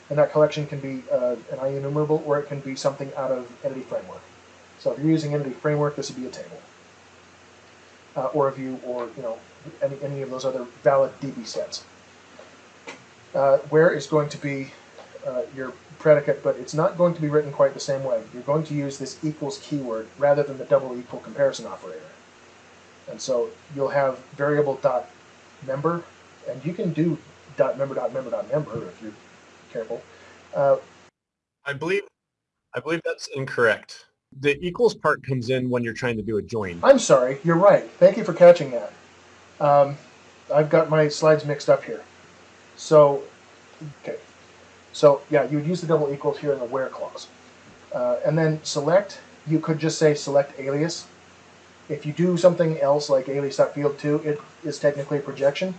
and that collection can be uh, an IEnumerable or it can be something out of Entity Framework. So if you're using Entity Framework, this would be a table, uh, or a view, or you know any, any of those other valid DB sets. Uh, where is going to be uh, your predicate, but it's not going to be written quite the same way. You're going to use this equals keyword rather than the double equal comparison operator. And so you'll have variable dot member, and you can do dot member dot member dot member if you're careful. Uh, I believe, I believe that's incorrect. The equals part comes in when you're trying to do a join. I'm sorry, you're right. Thank you for catching that. Um, I've got my slides mixed up here. So, okay. So, yeah, you would use the double equals here in the where clause. Uh, and then select, you could just say select alias. If you do something else like alias.field2, it is technically a projection.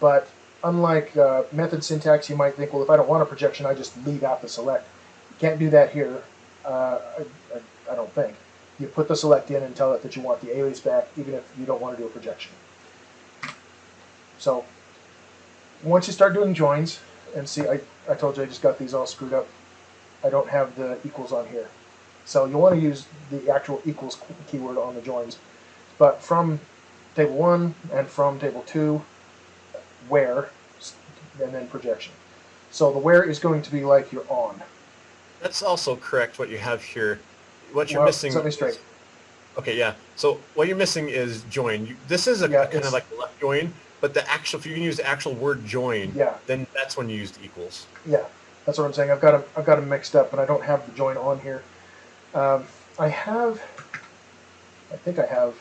But unlike uh, method syntax, you might think, well, if I don't want a projection, I just leave out the select. You can't do that here, uh, I, I, I don't think. You put the select in and tell it that you want the alias back, even if you don't want to do a projection. So once you start doing joins, and see, I, I told you I just got these all screwed up. I don't have the equals on here. So you want to use the actual equals keyword on the joins. But from table 1 and from table 2, where, and then projection. So the where is going to be like your on. That's also correct what you have here. What you're Well, missing. set me is- straight. Okay, yeah. So what you're missing is join. You, this is a Yeah, kind of like a left join, but the actual, if you can use the actual word join, Yeah. then that's when you use the equals. Yeah, that's what I'm saying. I've got them, I've got them mixed up, and I don't have the join on here. Um, I have, I think I have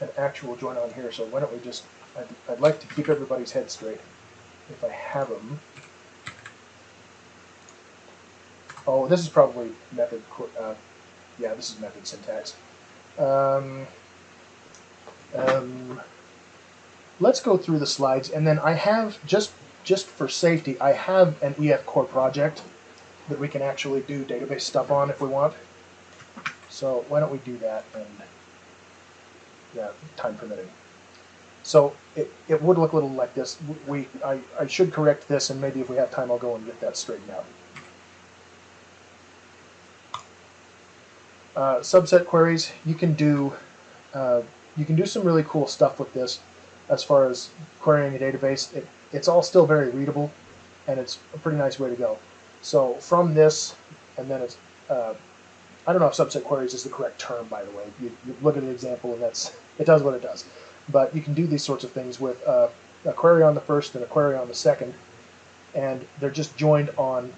an actual join on here. So why don't we just? I'd, I'd like to keep everybody's head straight. If I have them. Oh, this is probably method. Uh, yeah, this is method syntax. Um, um, let's go through the slides, and then I have just just for safety, I have an EF Core project that we can actually do database stuff on if we want. So why don't we do that and yeah, time permitting. So it, it would look a little like this. We I, I should correct this and maybe if we have time I'll go and get that straightened out. Uh, subset queries, you can do uh, you can do some really cool stuff with this as far as querying a database. It, it's all still very readable, and it's a pretty nice way to go. So from this, and then it's uh, I don't know if subset queries is the correct term, by the way. You, you look at an example, and that's it does what it does. But you can do these sorts of things with uh, a query on the first and a query on the second, and they're just joined on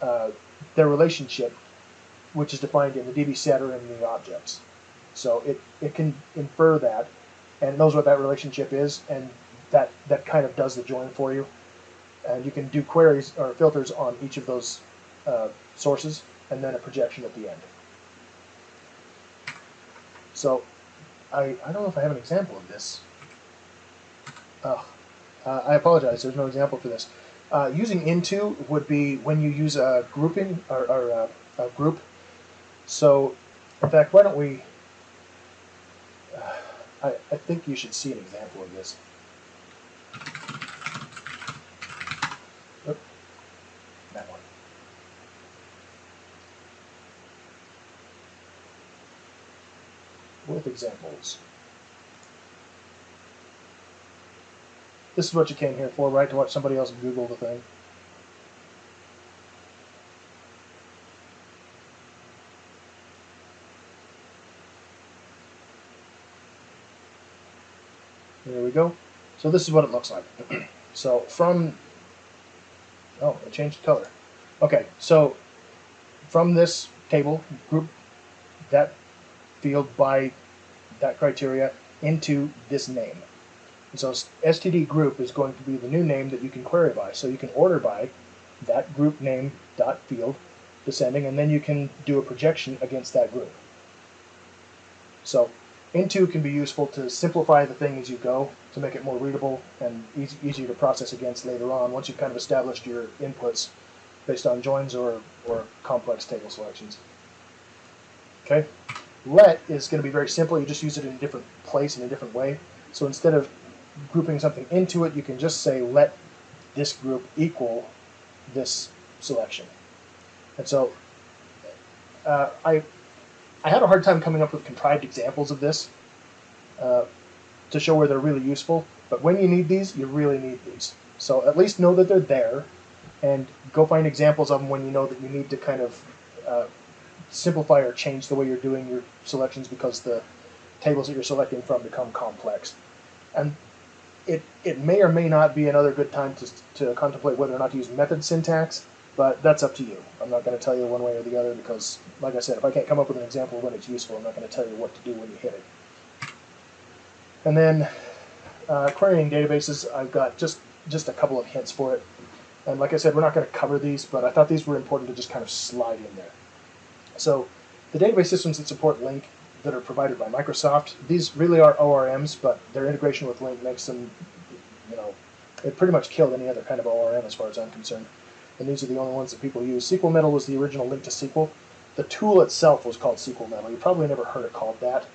uh, their relationship, which is defined in the DB setter and the objects. So it, it can infer that and knows what that relationship is, and that, that kind of does the join for you. And you can do queries or filters on each of those uh, sources, and then a projection at the end. So I, I don't know if I have an example of this. Oh, uh, I apologize, there's no example for this. Uh, using into would be when you use a grouping or, or a, a group. So, in fact, why don't we? Uh, I, I think you should see an example of this. Oop, that one. With examples. This is what you came here for, right? To watch somebody else Google the thing. There we go. So this is what it looks like. [CLEARS THROAT] so from, oh, it changed color. Okay, so from this table, group that field by that criteria into this name. And so std group is going to be the new name that you can query by. So you can order by that group name dot field descending, and then you can do a projection against that group. So into can be useful to simplify the thing as you go to make it more readable and easy, easier to process against later on once you've kind of established your inputs based on joins or, or complex table selections. Okay, let is going to be very simple. You just use it in a different place in a different way. So instead of grouping something into it, you can just say let this group equal this selection. And so uh, I, I had a hard time coming up with contrived examples of this uh, to show where they're really useful. But when you need these, you really need these. So at least know that they're there and go find examples of them when you know that you need to kind of uh, simplify or change the way you're doing your selections because the tables that you're selecting from become complex. And it, it may or may not be another good time to, to contemplate whether or not to use method syntax, but that's up to you. I'm not going to tell you one way or the other because, like I said, if I can't come up with an example when it's useful, I'm not going to tell you what to do when you hit it. And then uh, querying databases, I've got just, just a couple of hints for it. And like I said, we're not going to cover these, but I thought these were important to just kind of slide in there. So the database systems that support LINQ that are provided by Microsoft, these really are ORMs, but their integration with LINQ makes them, you know, it pretty much killed any other kind of ORM as far as I'm concerned. And these are the only ones that people use. SqlMetal was the original LINQ to SQL. The tool itself was called SqlMetal. You probably never heard it called that,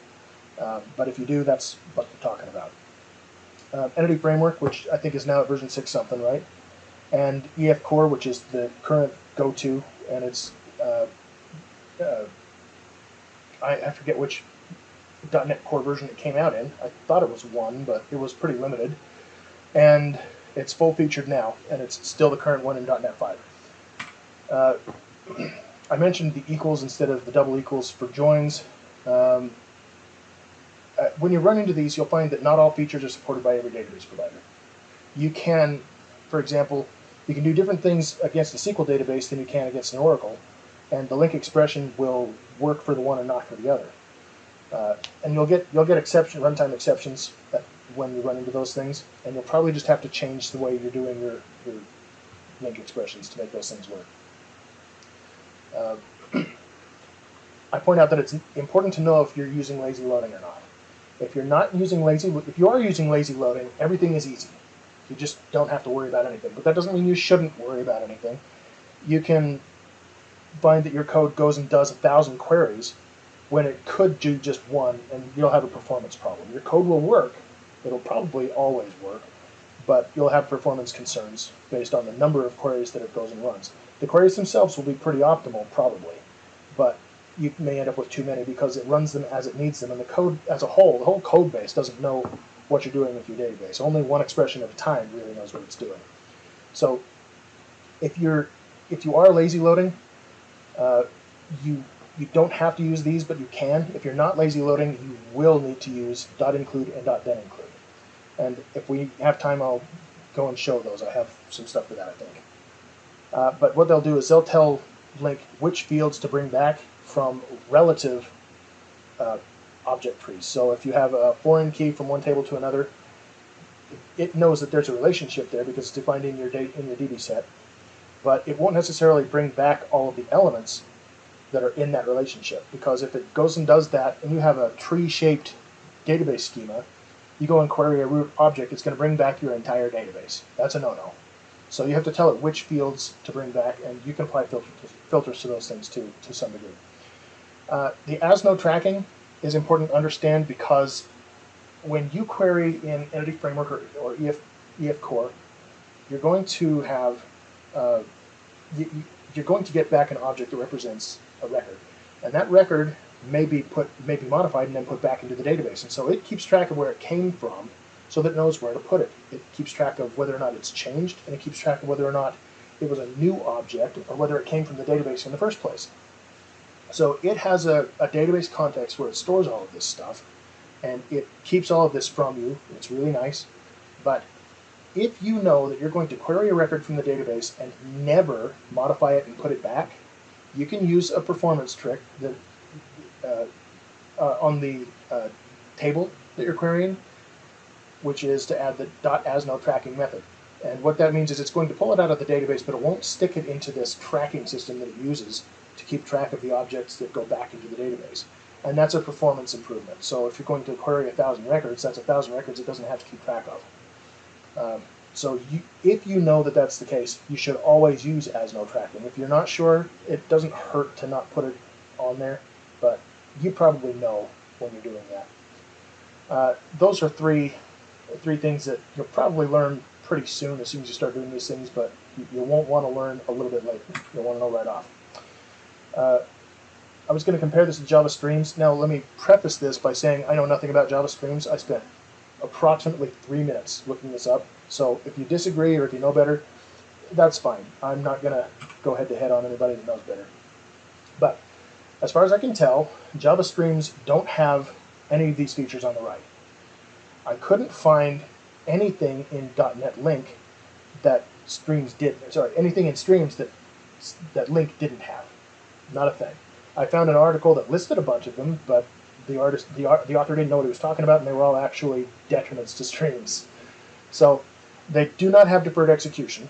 um, but if you do, that's what we're talking about. Uh, Entity Framework, which I think is now at version 6 something, right? And EF Core, which is the current go-to, and it's uh, uh, I, I forget which .NET Core version it came out in. I thought it was one, but it was pretty limited. And it's full featured now, and it's still the current one in .NET 5. Uh, [CLEARS THROAT] I mentioned the equals instead of the double equals for joins. Um, uh, when you run into these, you'll find that not all features are supported by every database provider. You can, for example, you can do different things against a SQL database than you can against an Oracle, and the LINQ expression will work for the one and not for the other. Uh, and you'll get you'll get exception runtime exceptions when you run into those things, and you'll probably just have to change the way you're doing your, your LINQ expressions to make those things work. Uh, [CLEARS THROAT] I point out that it's important to know if you're using lazy loading or not. If you're not using lazy, if you are using lazy loading, everything is easy. You just don't have to worry about anything. But that doesn't mean you shouldn't worry about anything. You can find that your code goes and does a thousand queries when it could do just one, and you'll have a performance problem. Your code will work, it'll probably always work, but you'll have performance concerns based on the number of queries that it goes and runs. The queries themselves will be pretty optimal, probably, but you may end up with too many because it runs them as it needs them, and the code as a whole, the whole code base doesn't know what you're doing with your database. Only one expression at a time really knows what it's doing. So if you're if you are lazy loading, uh, you you don't have to use these, but you can. If you're not lazy loading, you will need to use .include and .then include. And if we have time, I'll go and show those. I have some stuff for that, I think. Uh, but what they'll do is they'll tell LINQ which fields to bring back from relative uh, object trees. So if you have a foreign key from one table to another, it knows that there's a relationship there because it's defined in your in your DB set. But it won't necessarily bring back all of the elements that are in that relationship because if it goes and does that and you have a tree-shaped database schema, you go and query a root object, it's going to bring back your entire database. That's a no-no. So you have to tell it which fields to bring back, and you can apply filter, filters to those things too, to some degree. Uh, the as-no tracking is important to understand because when you query in Entity Framework or, or EF, EF Core, you're going to have uh, you, you- you're going to get back an object that represents a record, and that record may be put may be modified and then put back into the database, and so it keeps track of where it came from, so that it knows where to put it. It keeps track of whether or not it's changed, and it keeps track of whether or not it was a new object or whether it came from the database in the first place. So it has a, a database context where it stores all of this stuff, and it keeps all of this from you. It's really nice, but if you know that you're going to query a record from the database and never modify it and put it back, you can use a performance trick that uh, uh, on the uh, table that you're querying, which is to add the .AsNoTracking method. And what that means is it's going to pull it out of the database, but it won't stick it into this tracking system that it uses to keep track of the objects that go back into the database. And that's a performance improvement. So if you're going to query a thousand records, that's a thousand records it doesn't have to keep track of. Um, so you, if you know that that's the case, you should always use as no tracking. If you're not sure, it doesn't hurt to not put it on there, but you probably know when you're doing that. Uh, those are three three things that you'll probably learn pretty soon as soon as you start doing these things, but you, you won't want to learn a little bit later. You'll want to know right off. Uh, I was going to compare this to Java Streams. Now, let me preface this by saying I know nothing about Java Streams. I spent approximately three minutes looking this up. So if you disagree or if you know better, that's fine. I'm not going to go head to head on anybody that knows better. But as far as I can tell, Java Streams don't have any of these features on the right. I couldn't find anything in .NET LINQ that Streams did. Sorry, anything in Streams that that LINQ didn't have. Not a thing. I found an article that listed a bunch of them, but the artist, the, the author didn't know what he was talking about, and they were all actually detriments to Streams. So they do not have deferred execution.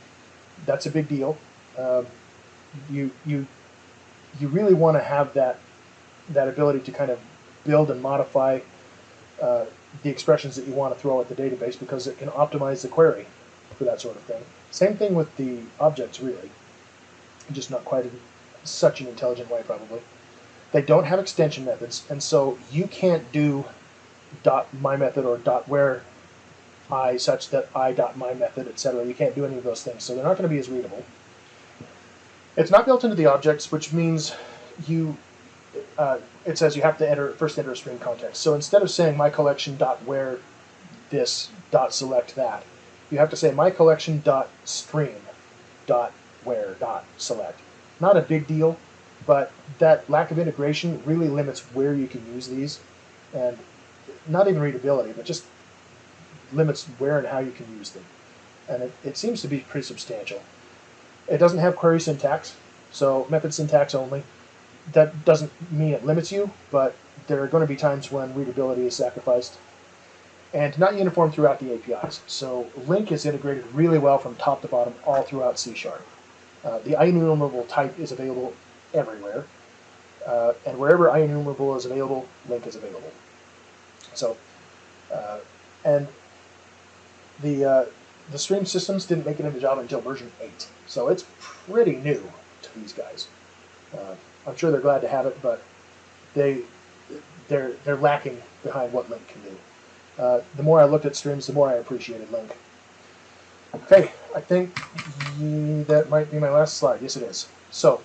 That's a big deal. Um, you you you really want to have that that ability to kind of build and modify uh, the expressions that you want to throw at the database because it can optimize the query for that sort of thing. Same thing with the objects, really, just not quite in such an intelligent way, probably. They don't have extension methods, and so you can't do dot my method or dot where i such that i dot my method, etc. You can't do any of those things, so they're not going to be as readable. It's not built into the objects, which means you uh, it says you have to enter first enter a stream context. So instead of saying my collection dot where this dot select that, you have to say my collection dot stream dot where dot select. Not a big deal, but that lack of integration really limits where you can use these, and not even readability, but just limits where and how you can use them. And it, it seems to be pretty substantial. It doesn't have query syntax, so method syntax only that doesn't mean it limits you, but there are going to be times when readability is sacrificed. And not uniform throughout the APIs. So LINQ is integrated really well from top to bottom all throughout C Sharp. Uh, the IEnumerable type is available everywhere. Uh, and wherever IEnumerable is available, LINQ is available. So, uh, and the, uh, the stream systems didn't make it into Java until version 8. So it's pretty new to these guys. Uh, I'm sure they're glad to have it, but they they're they're lacking behind what LINQ can do. Uh, the more I looked at streams, the more I appreciated LINQ. Okay, I think that might be my last slide. Yes, it is. So,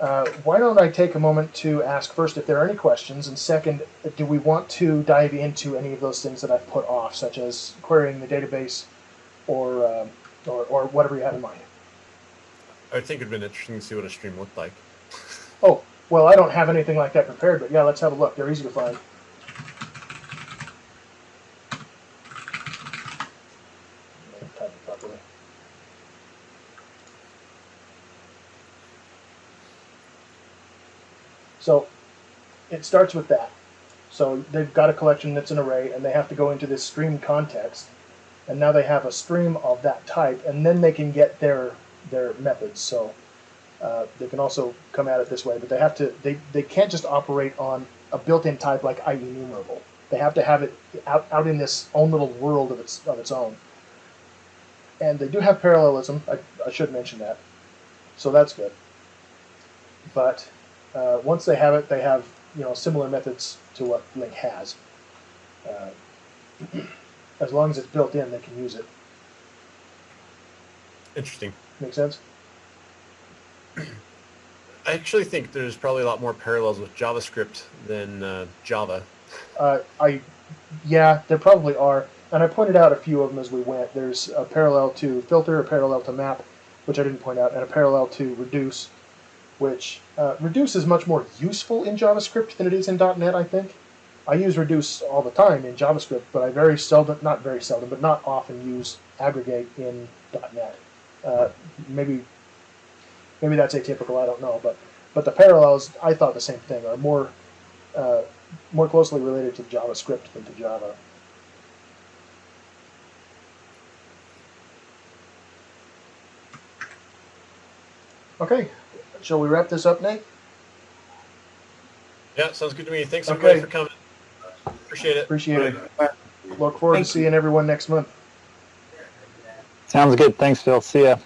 uh, why don't I take a moment to ask first if there are any questions, and second, do we want to dive into any of those things that I've put off, such as querying the database or, um or, or whatever you have in mind? I think it'd been interesting to see what a stream looked like. Oh, well, I don't have anything like that prepared, but yeah, let's have a look. They're easy to find. Type it properly. So it starts with that. So they've got a collection that's an array, and they have to go into this stream context, and now they have a stream of that type, and then they can get their their methods. So uh, they can also come at it this way, but they have to they, they can't just operate on a built-in type like IEnumerable. They have to have it out, out in this own little world of its of its own. And they do have parallelism. I, I should mention that, so that's good. But uh, once they have it, they have you know similar methods to what LINQ has. Uh, [CLEARS THROAT] as long as it's built in, they can use it. Interesting. Make sense? [CLEARS THROAT] I actually think there's probably a lot more parallels with JavaScript than uh, Java. Uh, I, yeah, there probably are, and I pointed out a few of them as we went. There's a parallel to filter, a parallel to map, which I didn't point out, and a parallel to reduce, which uh, reduce is much more useful in JavaScript than it is in .NET. I think. I use reduce all the time in JavaScript, but I very seldom, not very seldom, but not often use aggregate in .NET. Uh, maybe, maybe that's atypical. I don't know, but but the parallels, I thought the same thing, are more uh, more closely related to JavaScript than to Java. Okay, shall we wrap this up, Nate? Yeah, sounds good to me. Thanks Okay. everybody for coming. Appreciate it. Appreciate it. Look forward Thank to seeing everyone next month. Sounds good. Thanks, Phil. See ya.